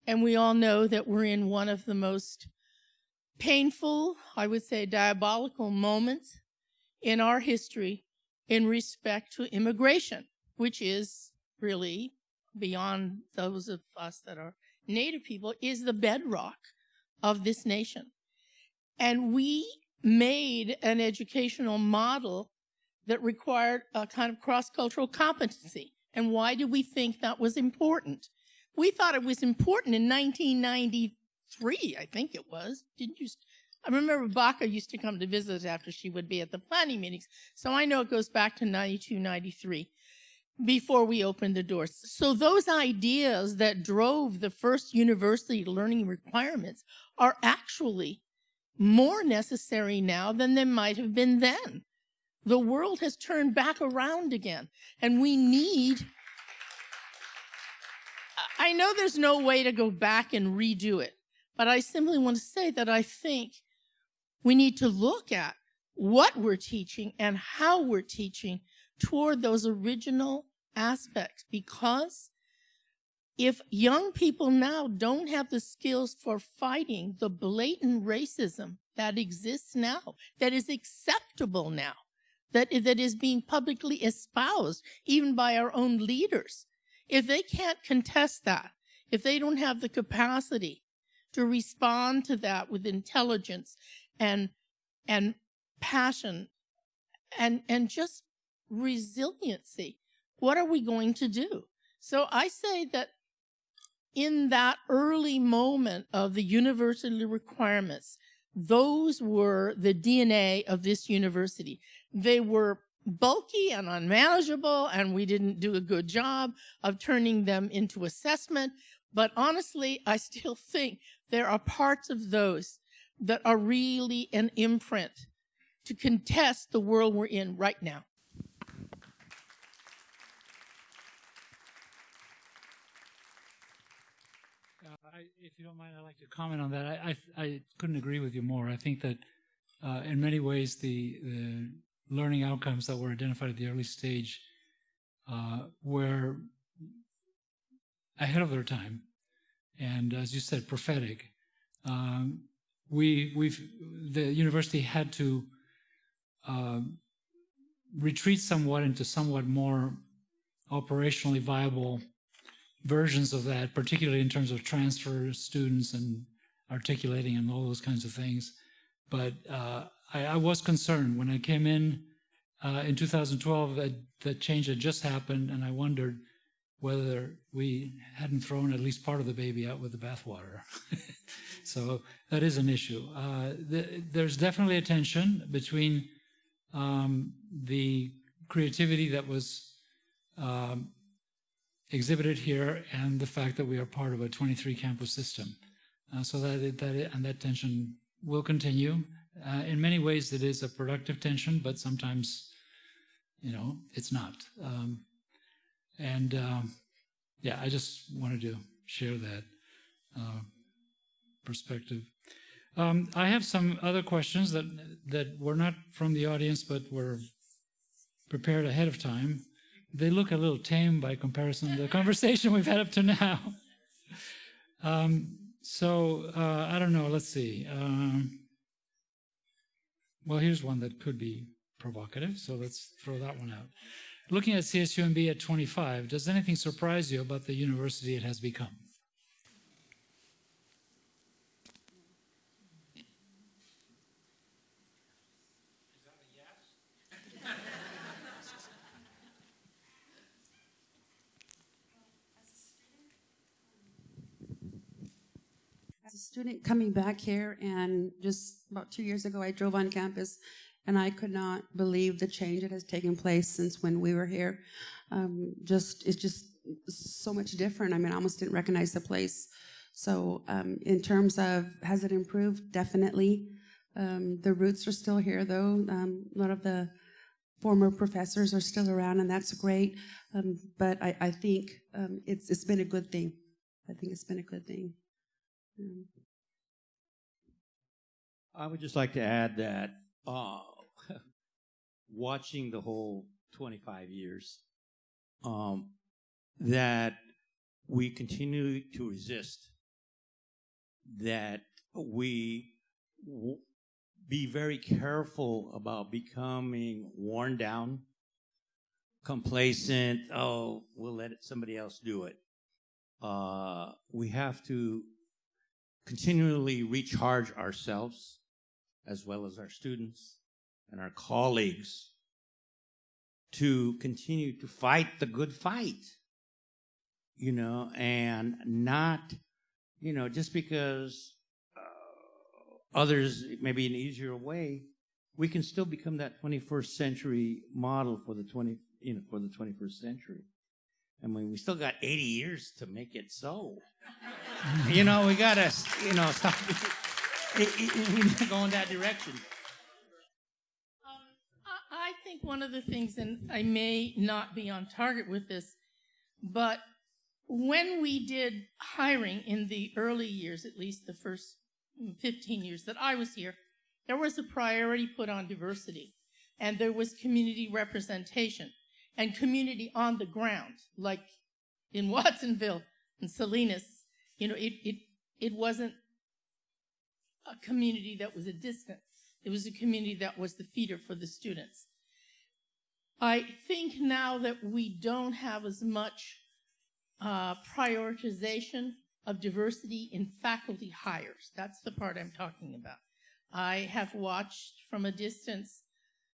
And we all know that we're in one of the most painful, I would say diabolical moments in our history in respect to immigration, which is really beyond those of us that are native people, is the bedrock of this nation. And we made an educational model that required a kind of cross-cultural competency. And why did we think that was important? We thought it was important in 1993, I think it was. Didn't you? I remember Baca used to come to visit after she would be at the planning meetings. So I know it goes back to 92, 93 before we opened the doors. So those ideas that drove the first university learning requirements are actually more necessary now than they might have been then. The world has turned back around again, and we need. I know there's no way to go back and redo it, but I simply want to say that I think we need to look at what we're teaching and how we're teaching toward those original aspects because if young people now don't have the skills for fighting the blatant racism that exists now, that is acceptable now, that, that is being publicly espoused even by our own leaders, if they can't contest that, if they don't have the capacity to respond to that with intelligence and, and passion and, and just resiliency, what are we going to do? So I say that in that early moment of the university requirements, those were the DNA of this university. They were bulky and unmanageable, and we didn't do a good job of turning them into assessment. But honestly, I still think there are parts of those that are really an imprint to contest the world we're in right now. Uh, I, if you don't mind, I'd like to comment on that. I, I, I couldn't agree with you more. I think that uh, in many ways the, the learning outcomes that were identified at the early stage uh, were ahead of their time, and as you said, prophetic. Um, we we've the university had to uh, retreat somewhat into somewhat more operationally viable versions of that, particularly in terms of transfer students and articulating and all those kinds of things. But uh, I, I, was concerned when I came in uh, in 2012 that that change had just happened, and I wondered whether we hadn't thrown at least part of the baby out with the bathwater. so that is an issue. Uh, th there's definitely a tension between um, the creativity that was um, exhibited here and the fact that we are part of a 23 campus system. Uh, so that, that and that tension will continue. Uh, in many ways, it is a productive tension, but sometimes, you know, it's not. Um, and um, yeah, I just wanted to share that uh, perspective. Um, I have some other questions that that were not from the audience, but were prepared ahead of time. They look a little tame by comparison to the conversation we've had up to now. Um, so uh, I don't know. Let's see. Um, well, here's one that could be provocative, so let's throw that one out. Looking at CSUMB at 25, does anything surprise you about the university it has become? As a student coming back here, and just about two years ago, I drove on campus, and I could not believe the change that has taken place since when we were here. Um, just it's just so much different. I mean, I almost didn't recognize the place. So, um, in terms of has it improved? Definitely. Um, the roots are still here, though. Um, a lot of the former professors are still around, and that's great. Um, but I, I think um, it's it's been a good thing. I think it's been a good thing. I would just like to add that uh, watching the whole 25 years, um, that we continue to resist, that we w- be very careful about becoming worn down, complacent, oh, we'll let somebody else do it. Uh, we have to continually recharge ourselves as well as our students and our colleagues to continue to fight the good fight, you know, and not, you know, just because uh, others maybe an easier way, we can still become that 21st century model for the 20, you know, for the 21st century. I mean, we still got 80 years to make it so. you know, we gotta, you know, stop. It, it, it, we need to go in that direction. I think one of the things, and I may not be on target with this, but when we did hiring in the early years, at least the first 15 years that I was here, there was a priority put on diversity and there was community representation and community on the ground, like in Watsonville and Salinas. You know, it, it, it wasn't a community that was a distance. It was a community that was the feeder for the students. I think now that we don't have as much uh, prioritization of diversity in faculty hires. That's the part I'm talking about. I have watched from a distance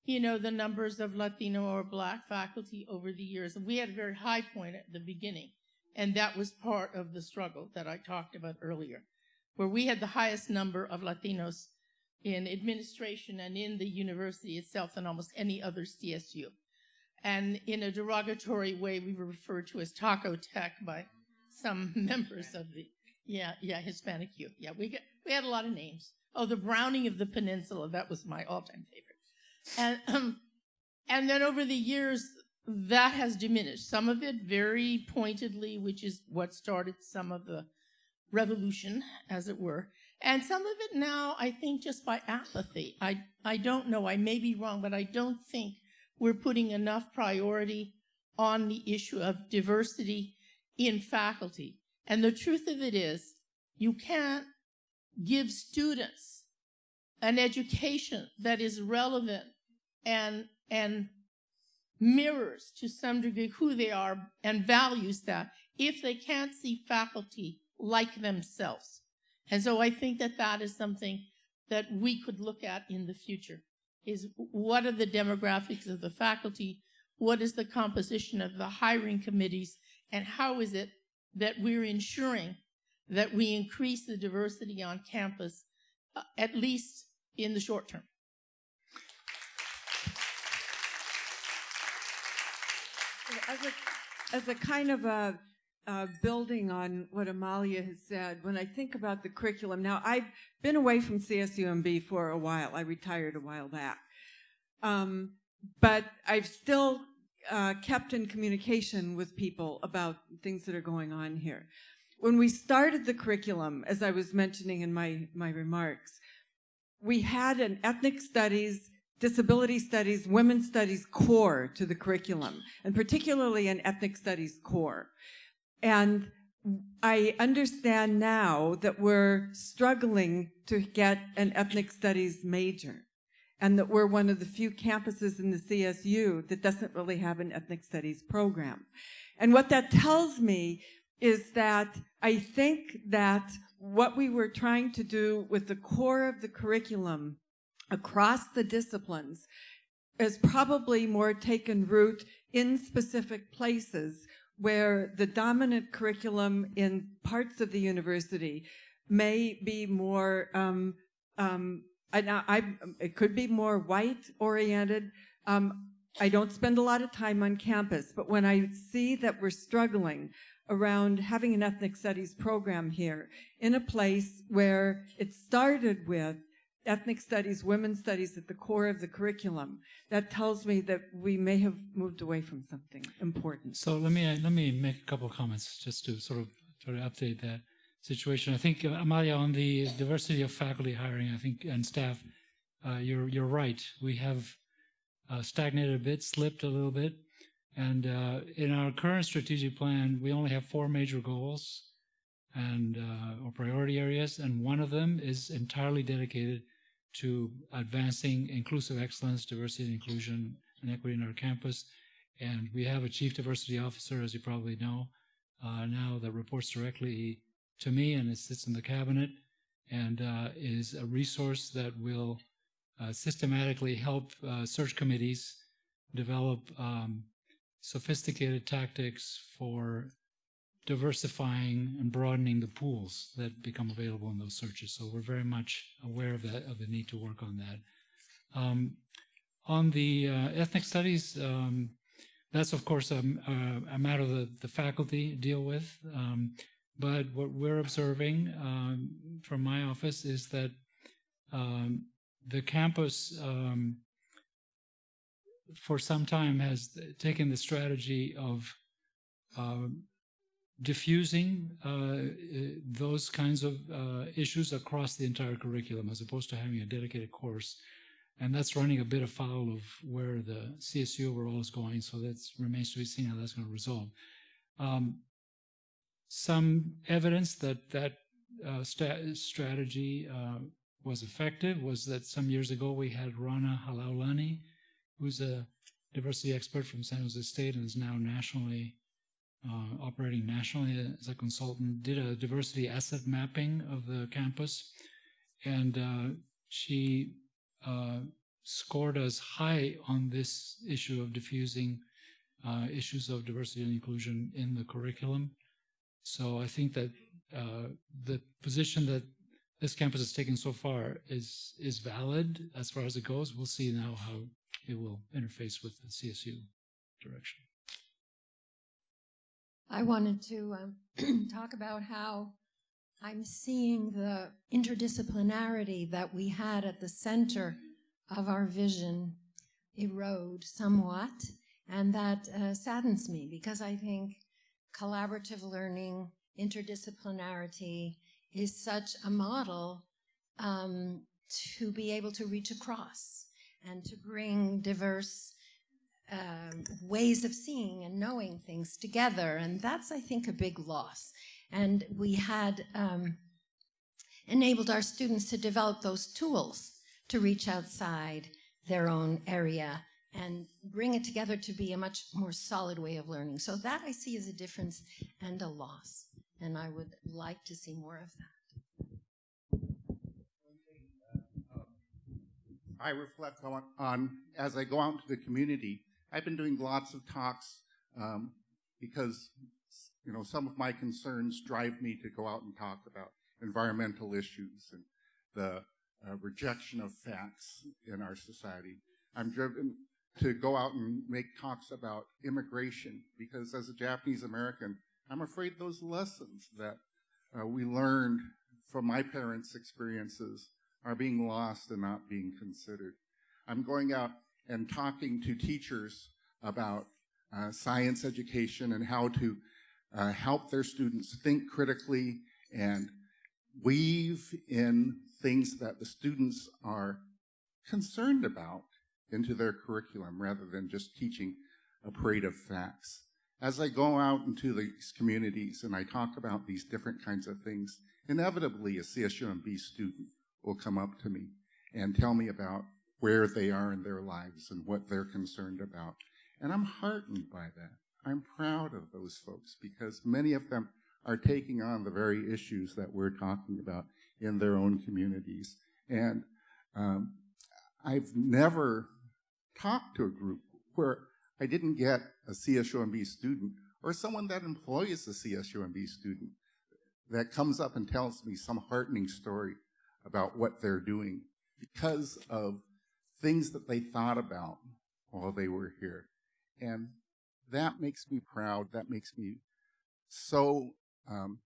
you know, the numbers of Latino or Black faculty over the years. We had a very high point at the beginning, and that was part of the struggle that I talked about earlier, where we had the highest number of Latinos in administration and in the university itself than almost any other CSU. And in a derogatory way, we were referred to as Taco Tech by some members of the, yeah, yeah, Hispanic youth. Yeah, we, got, we had a lot of names. Oh, the Browning of the Peninsula, that was my all-time favorite. And, um, and then over the years, that has diminished. Some of it very pointedly, which is what started some of the revolution, as it were. And some of it now, I think, just by apathy. I, I don't know, I may be wrong, but I don't think we're putting enough priority on the issue of diversity in faculty. And the truth of it is, you can't give students an education that is relevant and, and mirrors to some degree who they are and values that if they can't see faculty like themselves. And so I think that that is something that we could look at in the future is what are the demographics of the faculty? What is the composition of the hiring committees? And how is it that we're ensuring that we increase the diversity on campus, uh, at least in the short term? As a, as a kind of a uh, building on what Amalia has said, when I think about the curriculum, now I've been away from CSUMB for a while. I retired a while back. Um, but I've still uh, kept in communication with people about things that are going on here. When we started the curriculum, as I was mentioning in my, my remarks, we had an ethnic studies disability studies, women's studies core to the curriculum, and particularly an ethnic studies core. And I understand now that we're struggling to get an ethnic studies major and that we're one of the few campuses in the CSU that doesn't really have an ethnic studies program. And what that tells me is that I think that what we were trying to do with the core of the curriculum across the disciplines is probably more taken root in specific places where the dominant curriculum in parts of the university may be more, um, um, I, I, it could be more white oriented. Um, I don't spend a lot of time on campus, but when I see that we're struggling around having an ethnic studies program here in a place where it started with ethnic studies, women's studies at the core of the curriculum, that tells me that we may have moved away from something important. So let me let me make a couple of comments just to sort of try to update that situation. I think uh, Amalia on the diversity of faculty hiring, I think and staff, uh, you're you're right. We have uh, stagnated a bit, slipped a little bit, and uh, in our current strategic plan, we only have four major goals and uh, or priority areas, and one of them is entirely dedicated to advancing inclusive excellence, diversity and inclusion, and equity in our campus. And we have a chief diversity officer, as you probably know, uh, now that reports directly to me and it sits in the cabinet and uh, is a resource that will uh, systematically help uh, search committees develop um, sophisticated tactics for diversifying and broadening the pools that become available in those searches. So we're very much aware of that, of the need to work on that. Um, on the uh, ethnic studies, um, that's of course a, a, a matter that the faculty deal with. Um, but what we're observing um, from my office is that um, the campus um, for some time has taken the strategy of um, diffusing uh, uh, those kinds of uh, issues across the entire curriculum as opposed to having a dedicated course. And that's running a bit afoul of where the CSU overall is going, so that remains to be seen how that's going to resolve. Um, some evidence that that uh, strategy uh, was effective was that some years ago we had Rona Halualani, who's a diversity expert from San Jose State and is now nationally uh, operating nationally as a consultant, did a diversity asset mapping of the campus. And uh, she uh, scored us high on this issue of diffusing uh, issues of diversity and inclusion in the curriculum. So I think that uh, the position that this campus has taken so far is is valid as far as it goes. We'll see now how it will interface with the CSU direction. I wanted to um, talk about how I'm seeing the interdisciplinarity that we had at the center of our vision erode somewhat, and that uh, saddens me because I think collaborative learning, interdisciplinarity is such a model um, to be able to reach across and to bring diverse um, ways of seeing and knowing things together. And that's, I think, a big loss. And we had um, enabled our students to develop those tools to reach outside their own area and bring it together to be a much more solid way of learning. So that I see as a difference and a loss. And I would like to see more of that. I reflect on, on as I go out into the community. I've been doing lots of talks um, because you know some of my concerns drive me to go out and talk about environmental issues and the uh, rejection of facts in our society. I'm driven to go out and make talks about immigration because as a Japanese American, I'm afraid those lessons that uh, we learned from my parents' experiences are being lost and not being considered. I'm going out and talking to teachers about uh, science education and how to uh, help their students think critically and weave in things that the students are concerned about into their curriculum rather than just teaching a parade of facts. As I go out into these communities and I talk about these different kinds of things, inevitably a CSUMB student will come up to me and tell me about where they are in their lives and what they're concerned about. And I'm heartened by that. I'm proud of those folks because many of them are taking on the very issues that we're talking about in their own communities. And um, I've never talked to a group where I didn't get a CSUMB student or someone that employs a CSUMB student that comes up and tells me some heartening story about what they're doing because of things that they thought about while they were here. And that makes me proud. That makes me so um,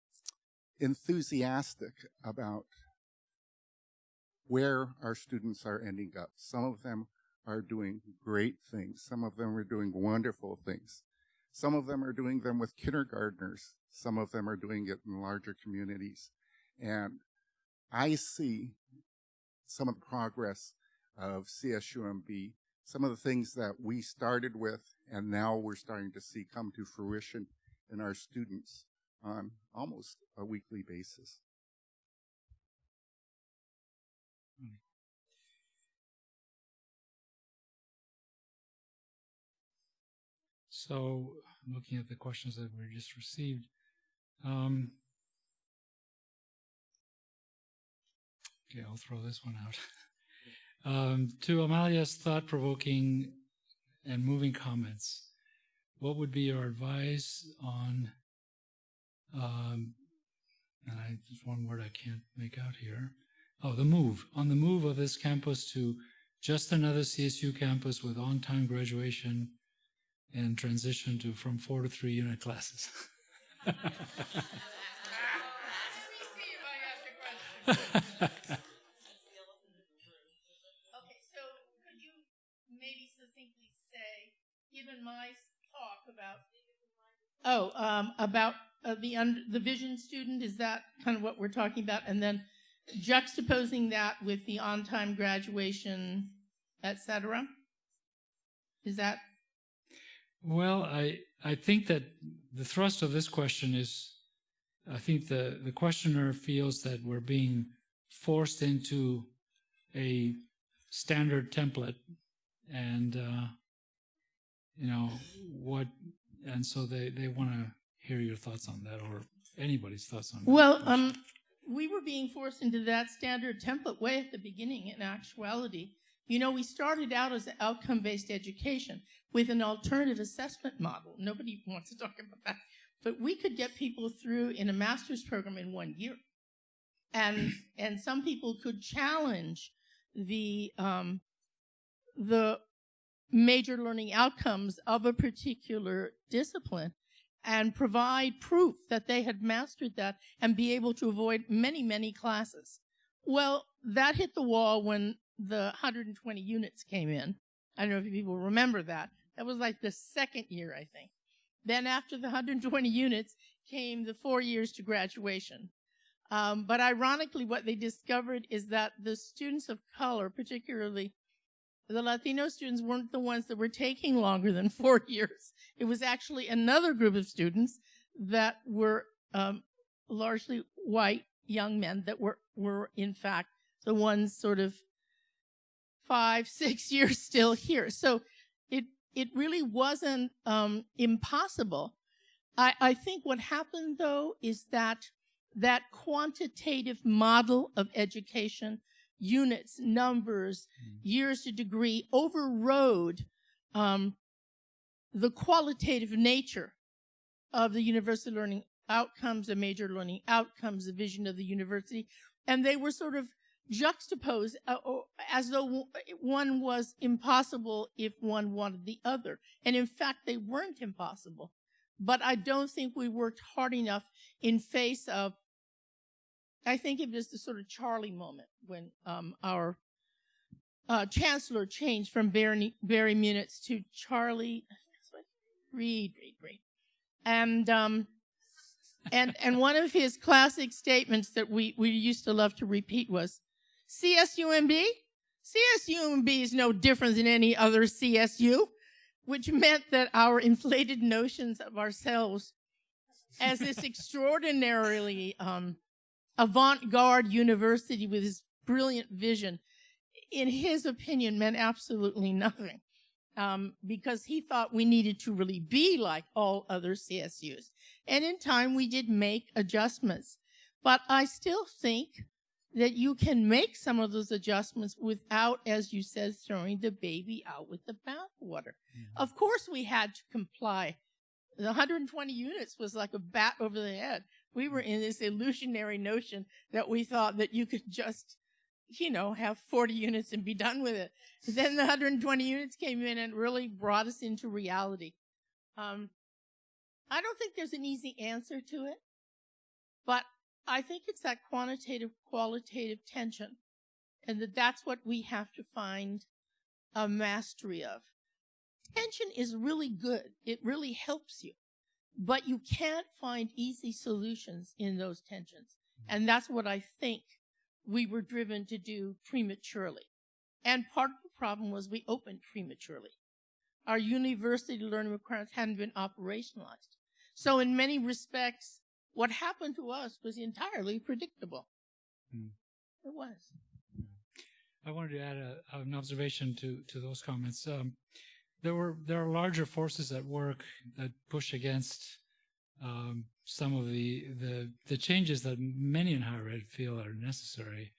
enthusiastic about where our students are ending up. Some of them are doing great things. Some of them are doing wonderful things. Some of them are doing them with kindergartners. Some of them are doing it in larger communities. And I see some of the progress of CSUMB, some of the things that we started with and now we're starting to see come to fruition in our students on almost a weekly basis. So, looking at the questions that we just received, um, okay, I'll throw this one out. um, to Amalia's thought-provoking and moving comments, what would be your advice on? Um, and I, there's one word I can't make out here. Oh, the move on the move of this campus to just another CSU campus with on-time graduation and transition to from four to three unit classes. okay, so could you maybe succinctly say, my talk about oh um, about uh, the the vision student, is that kind of what we're talking about, and then juxtaposing that with the on-time graduation, etc. Is that? Well, I I think that the thrust of this question is, I think the the questioner feels that we're being forced into a standard template, and uh, you know what, and so they they want to hear your thoughts on that or anybody's thoughts on well, that. Well, um, we were being forced into that standard template way at the beginning. In actuality, You know, we started out as an outcome-based education with an alternative assessment model. Nobody wants to talk about that. But we could get people through in a master's program in one year. And, and some people could challenge the, um, the major learning outcomes of a particular discipline and provide proof that they had mastered that and be able to avoid many, many classes. Well, that hit the wall when the 120 units came in. I don't know if people remember that. That was like the second year, I think. Then after the 120 units came the four years to graduation. Um, but ironically, what they discovered is that the students of color, particularly the Latino students, weren't the ones that were taking longer than four years. It was actually another group of students that were um, largely white young men that were were in fact the ones sort of five, six years still here. So it it really wasn't um, impossible. I, I think what happened though is that that quantitative model of education, units, numbers, mm. years to degree, overrode um, the qualitative nature of the university learning outcomes, the major learning outcomes, the vision of the university, and they were sort of juxtaposed uh, as though one was impossible if one wanted the other. And in fact, they weren't impossible. But I don't think we worked hard enough in face of, I think it was the sort of Charlie moment when um, our uh, chancellor changed from Barry, Barry Munitz to Charlie, Reed, Reed, Reed. And, um, and, and one of his classic statements that we, we used to love to repeat was, CSUMB? CSUMB is no different than any other CSU which meant that our inflated notions of ourselves as this extraordinarily um, avant-garde university with his brilliant vision, in his opinion, meant absolutely nothing. Um, because he thought we needed to really be like all other CSUs. And in time, we did make adjustments. But I still think that you can make some of those adjustments without, as you said, throwing the baby out with the bathwater. Mm-hmm. Of course, we had to comply. The 120 units was like a bat over the head. We were in this illusionary notion that we thought that you could just, you know, have 40 units and be done with it. Then the 120 units came in and really brought us into reality. Um, I don't think there's an easy answer to it, but I think it's that quantitative qualitative tension, and that that's what we have to find a mastery of. Tension is really good. It really helps you, but you can't find easy solutions in those tensions. And that's what I think we were driven to do prematurely. And part of the problem was we opened prematurely. Our university learning requirements hadn't been operationalized. So in many respects, what happened to us was entirely predictable. Hmm. It was. I wanted to add a, an observation to, to those comments. Um, there were there are larger forces at work that push against um, some of the, the the changes that many in higher ed feel are necessary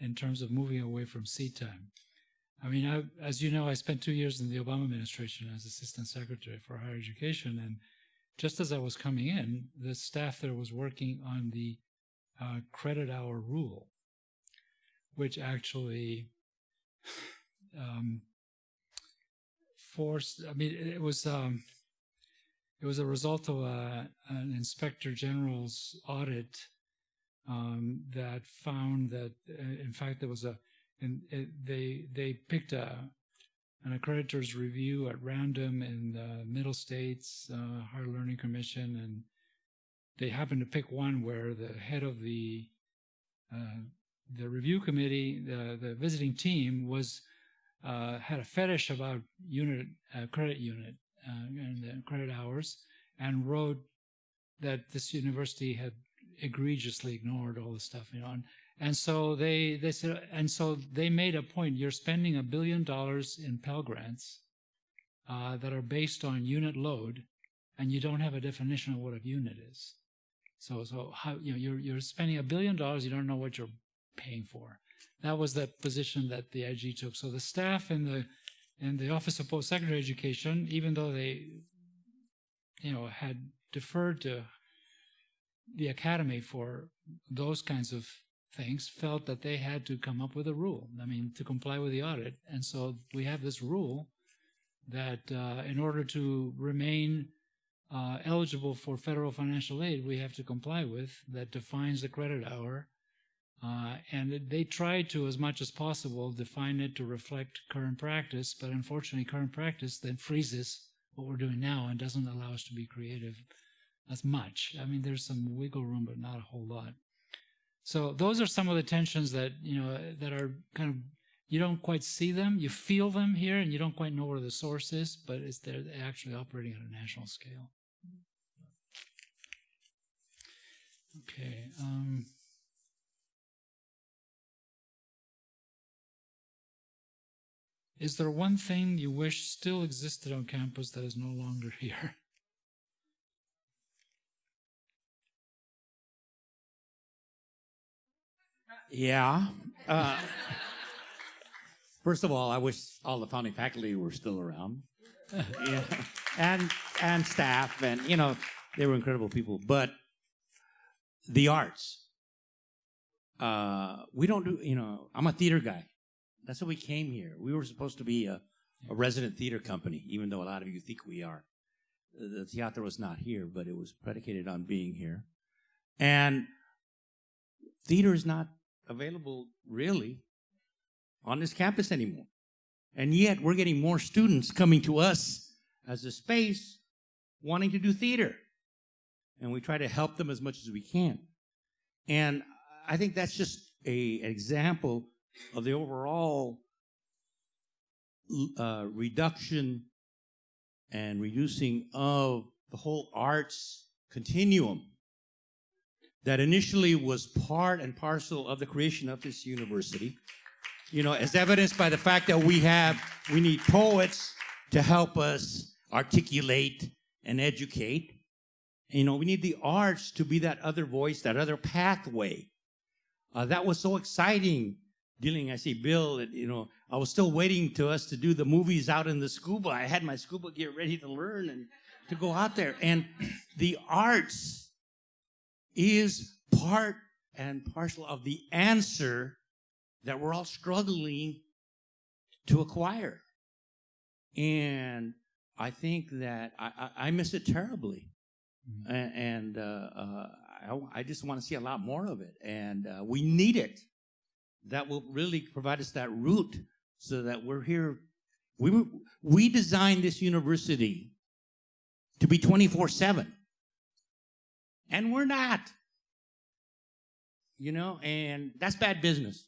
in terms of moving away from seat time. I mean, I, as you know, I spent two years in the Obama administration as assistant secretary for higher education, and just as I was coming in, the staff there was working on the uh, credit hour rule, which actually um, forced. I mean, it was um, it was a result of a, an inspector general's audit um, that found that, uh, in fact, there was a, and it, they they picked a an accreditor's review at random in the Middle States uh, Higher Learning Commission, and they happened to pick one where the head of the uh, the review committee, the the visiting team, was uh, had a fetish about unit uh, credit unit uh, and credit hours, and wrote that this university had egregiously ignored all the stuff, you know, and, and so they, they said, and so they made a point. You're spending a billion dollars in Pell Grants uh, that are based on unit load, and you don't have a definition of what a unit is. So, so how you know you're you're spending a billion dollars, you don't know what you're paying for. That was the position that the IG took. So the staff in the in the Office of Post-Secondary Education, even though they, you know, had deferred to the academy for those kinds of things, felt that they had to come up with a rule. I mean, to comply with the audit, and so we have this rule that uh, in order to remain uh, eligible for federal financial aid, we have to comply with that defines the credit hour. Uh, and they try to, as much as possible, define it to reflect current practice, but unfortunately, current practice then freezes what we're doing now and doesn't allow us to be creative as much. I mean, there's some wiggle room, but not a whole lot. So those are some of the tensions that you know that are kind of you don't quite see them, you feel them here, and you don't quite know where the source is, but it's they're actually operating at a national scale. Okay. Um, is there one thing you wish still existed on campus that is no longer here? Yeah. Uh, first of all, I wish all the founding faculty were still around. yeah. And and staff and you know, they were incredible people. But the arts. Uh, we don't do, you know, I'm a theater guy. That's why we came here. We were supposed to be a, a resident theater company, even though a lot of you think we are. The theater was not here, but it was predicated on being here. And theater is not available really on this campus anymore. And yet we're getting more students coming to us as a space wanting to do theater. And we try to help them as much as we can. And I think that's just a, an example of the overall uh, reduction and reducing of the whole arts continuum that initially was part and parcel of the creation of this university. You know, as evidenced by the fact that we have, we need poets to help us articulate and educate. You know, we need the arts to be that other voice, that other pathway. Uh, that was so exciting. Dealing, I see Bill, you know, I was still waiting to us to do the movies out in the scuba. I had my scuba gear ready to learn and to go out there. And the arts is part and parcel of the answer that we're all struggling to acquire. And I think that I, I, I miss it terribly. Mm-hmm. And, uh, uh, I, I, just want to see a lot more of it. And uh, we need it. That will really provide us that root so that we're here. We, we designed this university to be 24 7. And we're not. You know, and that's bad business.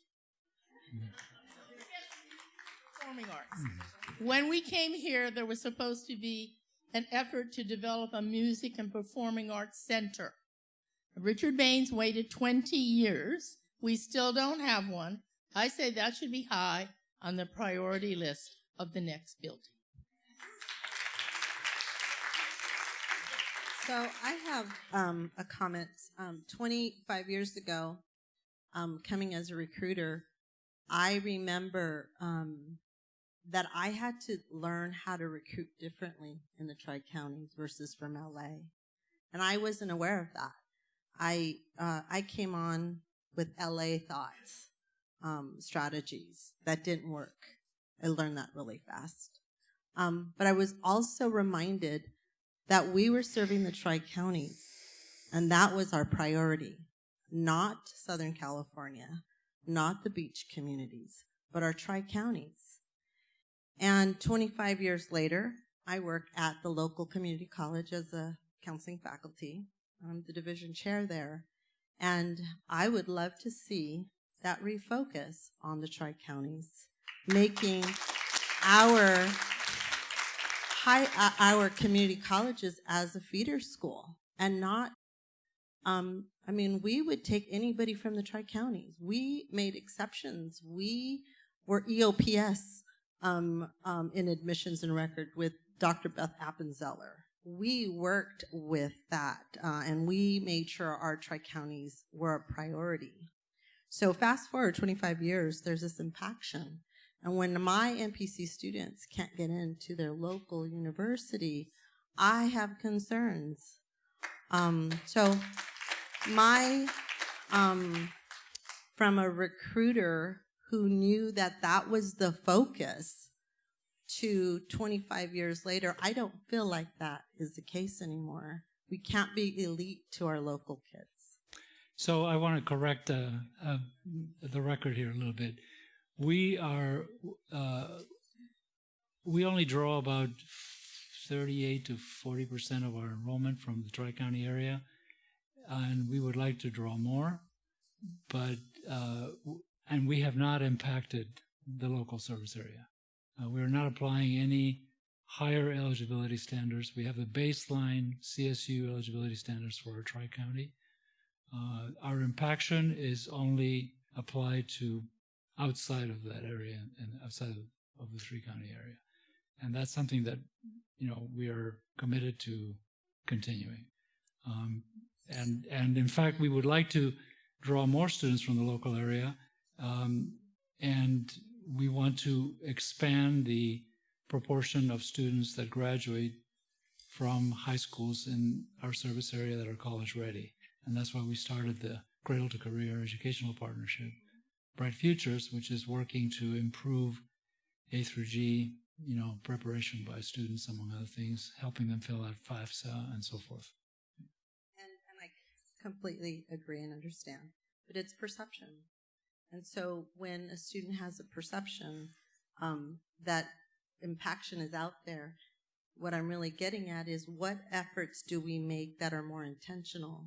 When we came here, there was supposed to be an effort to develop a music and performing arts center. Richard Bains waited 20 years. We still don't have one. I say that should be high on the priority list of the next building. So I have um, a comment. Um, 25 years ago, um, coming as a recruiter, I remember um, that I had to learn how to recruit differently in the Tri Counties versus from LA, and I wasn't aware of that. I uh, I came on with LA thoughts, um, strategies that didn't work. I learned that really fast. Um, but I was also reminded that we were serving the Tri Counties, and that was our priority, not Southern California, not the beach communities, but our Tri Counties. And 25 years later, I work at the local community college as a counseling faculty. I'm the division chair there. And I would love to see that refocus on the Tri Counties, making our high, uh, our community colleges as a feeder school and not, um, I mean, we would take anybody from the Tri Counties. We made exceptions. We were EOPS um, um, in admissions and record with Dr. Beth Appenzeller. We worked with that uh, and we made sure our Tri Counties were a priority. So fast forward 25 years, there's this impaction. And when my MPC students can't get into their local university, I have concerns. Um, so my, um, from a recruiter who knew that that was the focus to 25 years later, I don't feel like that is the case anymore. We can't be elite to our local kids. So I want to correct uh, uh, the record here a little bit. We are, uh, we only draw about 38 to 40 percent of our enrollment from the Tri-County area, and we would like to draw more, but, uh, and we have not impacted the local service area. Uh, we are not applying any higher eligibility standards. We have the baseline CSU eligibility standards for our Tri-County. Uh, our impaction is only applied to outside of that area and outside of, of the three county area. And that's something that, you know, we are committed to continuing. Um, and, and in fact, we would like to draw more students from the local area. Um, and we want to expand the proportion of students that graduate from high schools in our service area that are college ready. And that's why we started the Cradle to Career Educational Partnership, Bright Futures, which is working to improve A through G, you know, preparation by students, among other things, helping them fill out FAFSA and so forth. And, and I completely agree and understand, but it's perception. And so when a student has a perception um, that impaction is out there, what I'm really getting at is what efforts do we make that are more intentional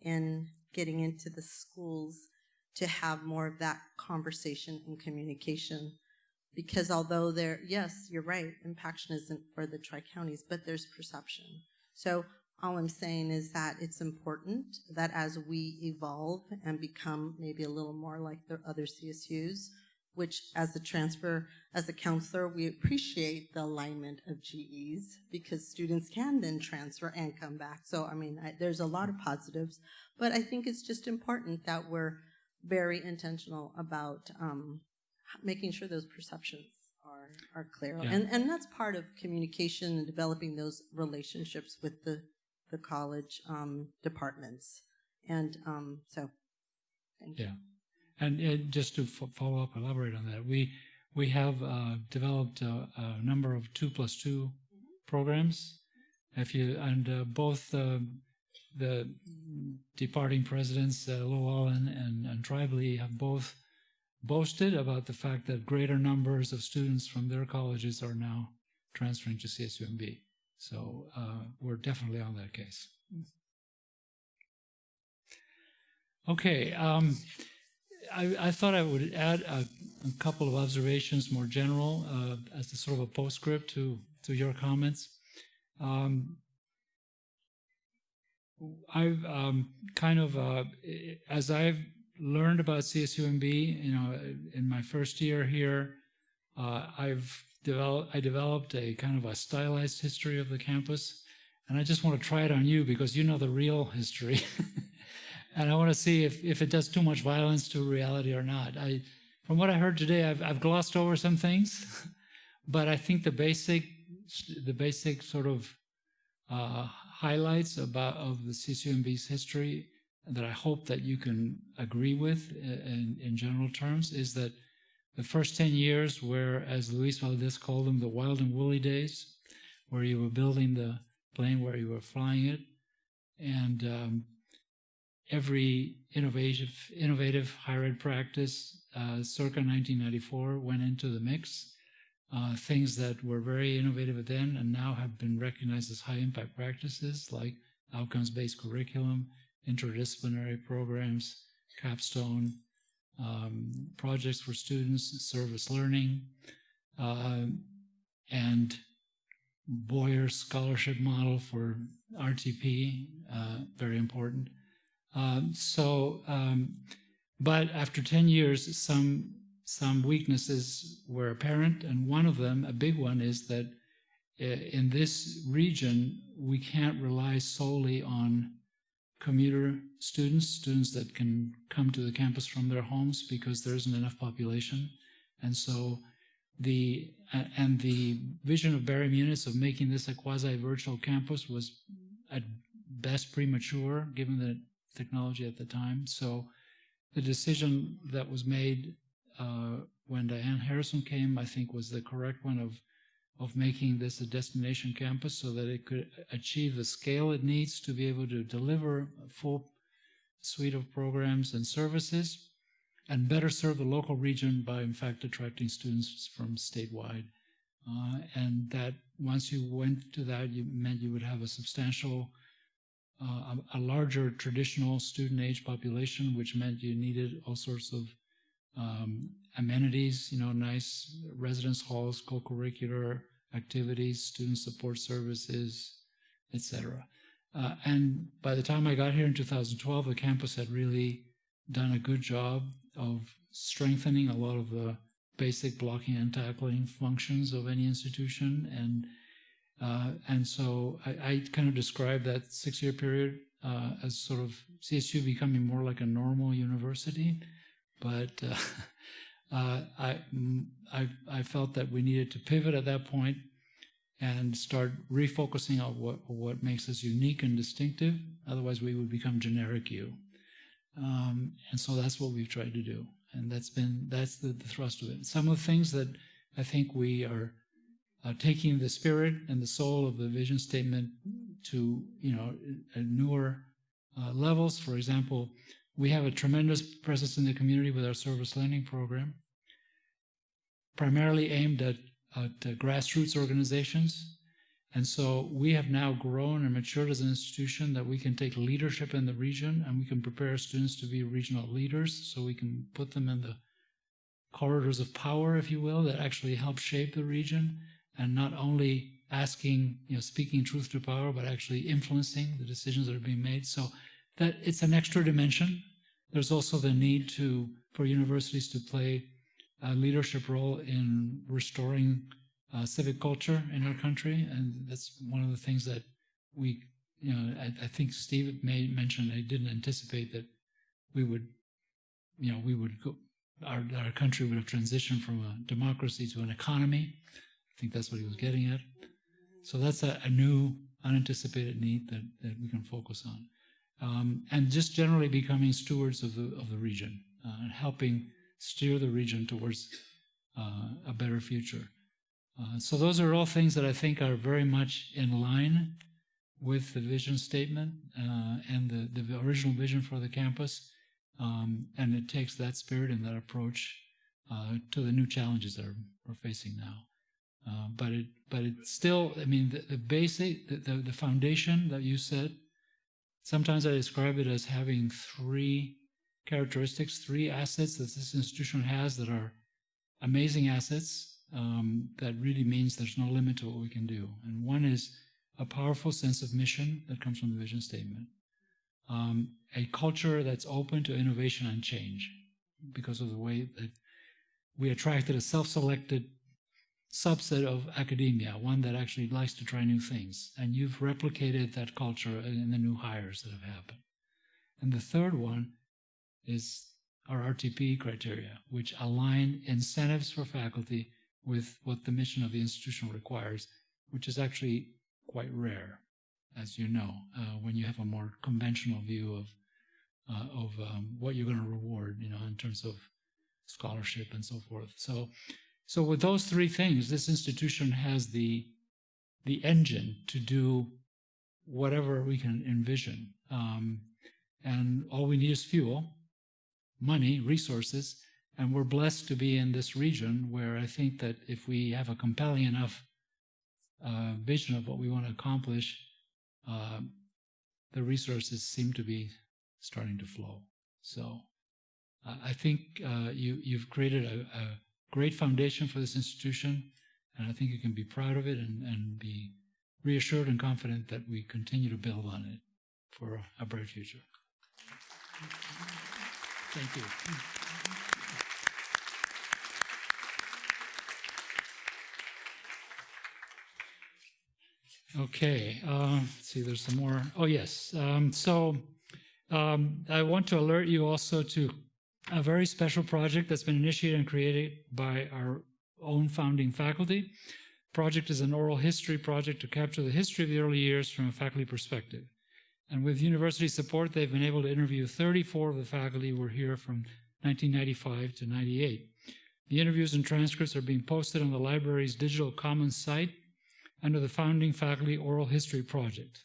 in getting into the schools to have more of that conversation and communication. Because although there, yes, you're right, impaction isn't for the tri-counties, but there's perception. So all I'm saying is that it's important that as we evolve and become maybe a little more like the other CSUs, which as a transfer, as a counselor, we appreciate the alignment of GEs because students can then transfer and come back. So, I mean, I, there's a lot of positives, but I think it's just important that we're very intentional about um, making sure those perceptions are, are clear. Yeah. And, and that's part of communication and developing those relationships with the, the college um, departments. And um, so, thank you. Yeah. And uh, just to follow up, elaborate on that, we we have uh, developed a, a, number of two plus 2 programs. If you and uh, both uh, the departing presidents, uh, and, and Tribally, have both boasted about the fact that greater numbers of students from their colleges are now transferring to CSUMB. So uh, we're definitely on that case. Okay. Um, I, I, thought I would add a, a, couple of observations, more general, uh, as a sort of a postscript to to your comments. Um, I've um, kind of, uh, as I've learned about CSUMB, you know, in my first year here, uh, I've developed, I developed a kind of a stylized history of the campus, and I just want to try it on you because you know the real history. and I want to see if, if it does too much violence to reality or not. I, from what I heard today, I've, I've glossed over some things, but I think the basic, the basic sort of uh, highlights about of the CSUMB's history that I hope that you can agree with in, in general terms is that the first 10 years were, as Luis Valdez called them, the wild and woolly days, where you were building the plane, where you were flying it, and um, every innovative, innovative higher ed practice uh, circa 1994 went into the mix. Uh, things that were very innovative then and now have been recognized as high impact practices like outcomes based curriculum, interdisciplinary programs, capstone, um, projects for students, service learning, uh, and Boyer scholarship model for RTP, uh, very important. Um, so, um, but after 10 years, some some weaknesses were apparent, and one of them, a big one, is that in this region, we can't rely solely on commuter students, students that can come to the campus from their homes because there isn't enough population. And so the and the vision of Barry Munitz of making this a quasi-virtual campus was at best premature given the technology at the time. So the decision that was made uh, when Diane Harrison came, I think, was the correct one of of making this a destination campus so that it could achieve the scale it needs to be able to deliver a full suite of programs and services and better serve the local region by, in fact, attracting students from statewide. Uh, and that once you went to that, you meant you would have a substantial, uh, a, larger traditional student age population, which meant you needed all sorts of um, amenities, you know, nice residence halls, co-curricular activities, student support services, etc. Uh, and by the time I got here in 2012, the campus had really done a good job of strengthening a lot of the basic blocking and tackling functions of any institution. And uh, and so I, I, kind of describe that six-year period uh, as sort of CSU becoming more like a normal university. But uh, I, I, I felt that we needed to pivot at that point and start refocusing on what, what makes us unique and distinctive. Otherwise, we would become generic you. Um, and so that's what we've tried to do. And that's been, that's the, the thrust of it. Some of the things that I think we are uh, taking the spirit and the soul of the vision statement to, you know, newer uh, levels. For example, we have a tremendous presence in the community with our service learning program, primarily aimed at, at grassroots organizations and so we have now grown and matured as an institution that we can take leadership in the region and we can prepare students to be regional leaders so we can put them in the corridors of power, if you will, that actually help shape the region and not only asking, you know, speaking truth to power, but actually influencing the decisions that are being made. So that it's an extra dimension. There's also the need to for universities to play a leadership role in restoring uh, civic culture in our country, and that's one of the things that we, you know, I, I think Steve may mention. I didn't anticipate that we would, you know, we would go, our our country would have transitioned from a democracy to an economy. I think that's what he was getting at. So that's a, a new, unanticipated need that, that we can focus on, um, and just generally becoming stewards of the of the region uh, and helping steer the region towards uh, a better future. Uh, so those are all things that I think are very much in line with the vision statement and the, the original vision for the campus. Um, and it takes that spirit and that approach uh, to the new challenges that we're facing now. Uh, but it, but it's still, I mean, the, the basic, the, the, the foundation that you said, sometimes I describe it as having three characteristics, three assets that this institution has that are amazing assets um, that really means there's no limit to what we can do. And one is a powerful sense of mission that comes from the vision statement, um, a culture that's open to innovation and change because of the way that we attracted a self-selected subset of academia, one that actually likes to try new things. And you've replicated that culture in the new hires that have happened. And the third one is our RTP criteria, which align incentives for faculty with what the mission of the institution requires, which is actually quite rare, as you know, uh, when you have a more conventional view of uh, of um, what you're going to reward, you know, in terms of scholarship and so forth. So, so with those three things, this institution has the the engine to do whatever we can envision, um, and all we need is fuel, money, resources, and we're blessed to be in this region where I think that if we have a compelling enough uh, vision of what we want to accomplish, uh, the resources seem to be starting to flow. So uh, I think uh, you, you've created a, a, great foundation for this institution, and I think you can be proud of it and, and be reassured and confident that we continue to build on it for a bright future. Thank you. Okay, uh, let's see, there's some more. Oh, yes. Um, so Um, I want to alert you also to a very special project that's been initiated and created by our own founding faculty. Project is an oral history project to capture the history of the early years from a faculty perspective. And with university support, they've been able to interview 34 of the faculty who were here from 1995 to 98. The interviews and transcripts are being posted on the library's digital commons site under the Founding Faculty Oral History Project.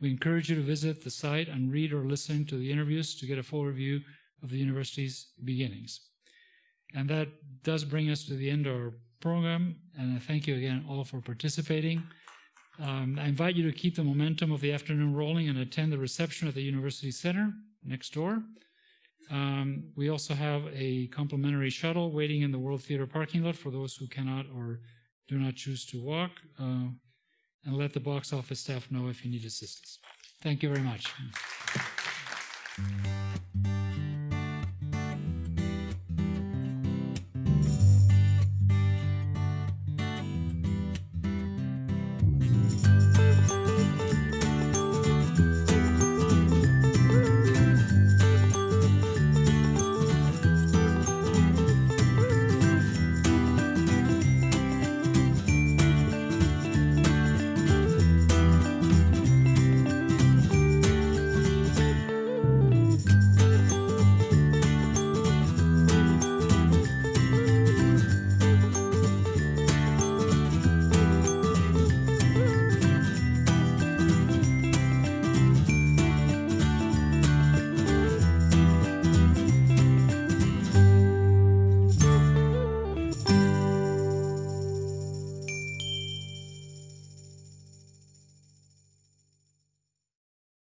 We encourage you to visit the site and read or listen to the interviews to get a full review of the university's beginnings. And that does bring us to the end of our program, and I thank you again all for participating. Um, I invite you to keep the momentum of the afternoon rolling and attend the reception at the University Center next door. Um, we also have a complimentary shuttle waiting in the World Theater parking lot for those who cannot or do not choose to walk. Uh, and let the box office staff know if you need assistance. Thank you very much.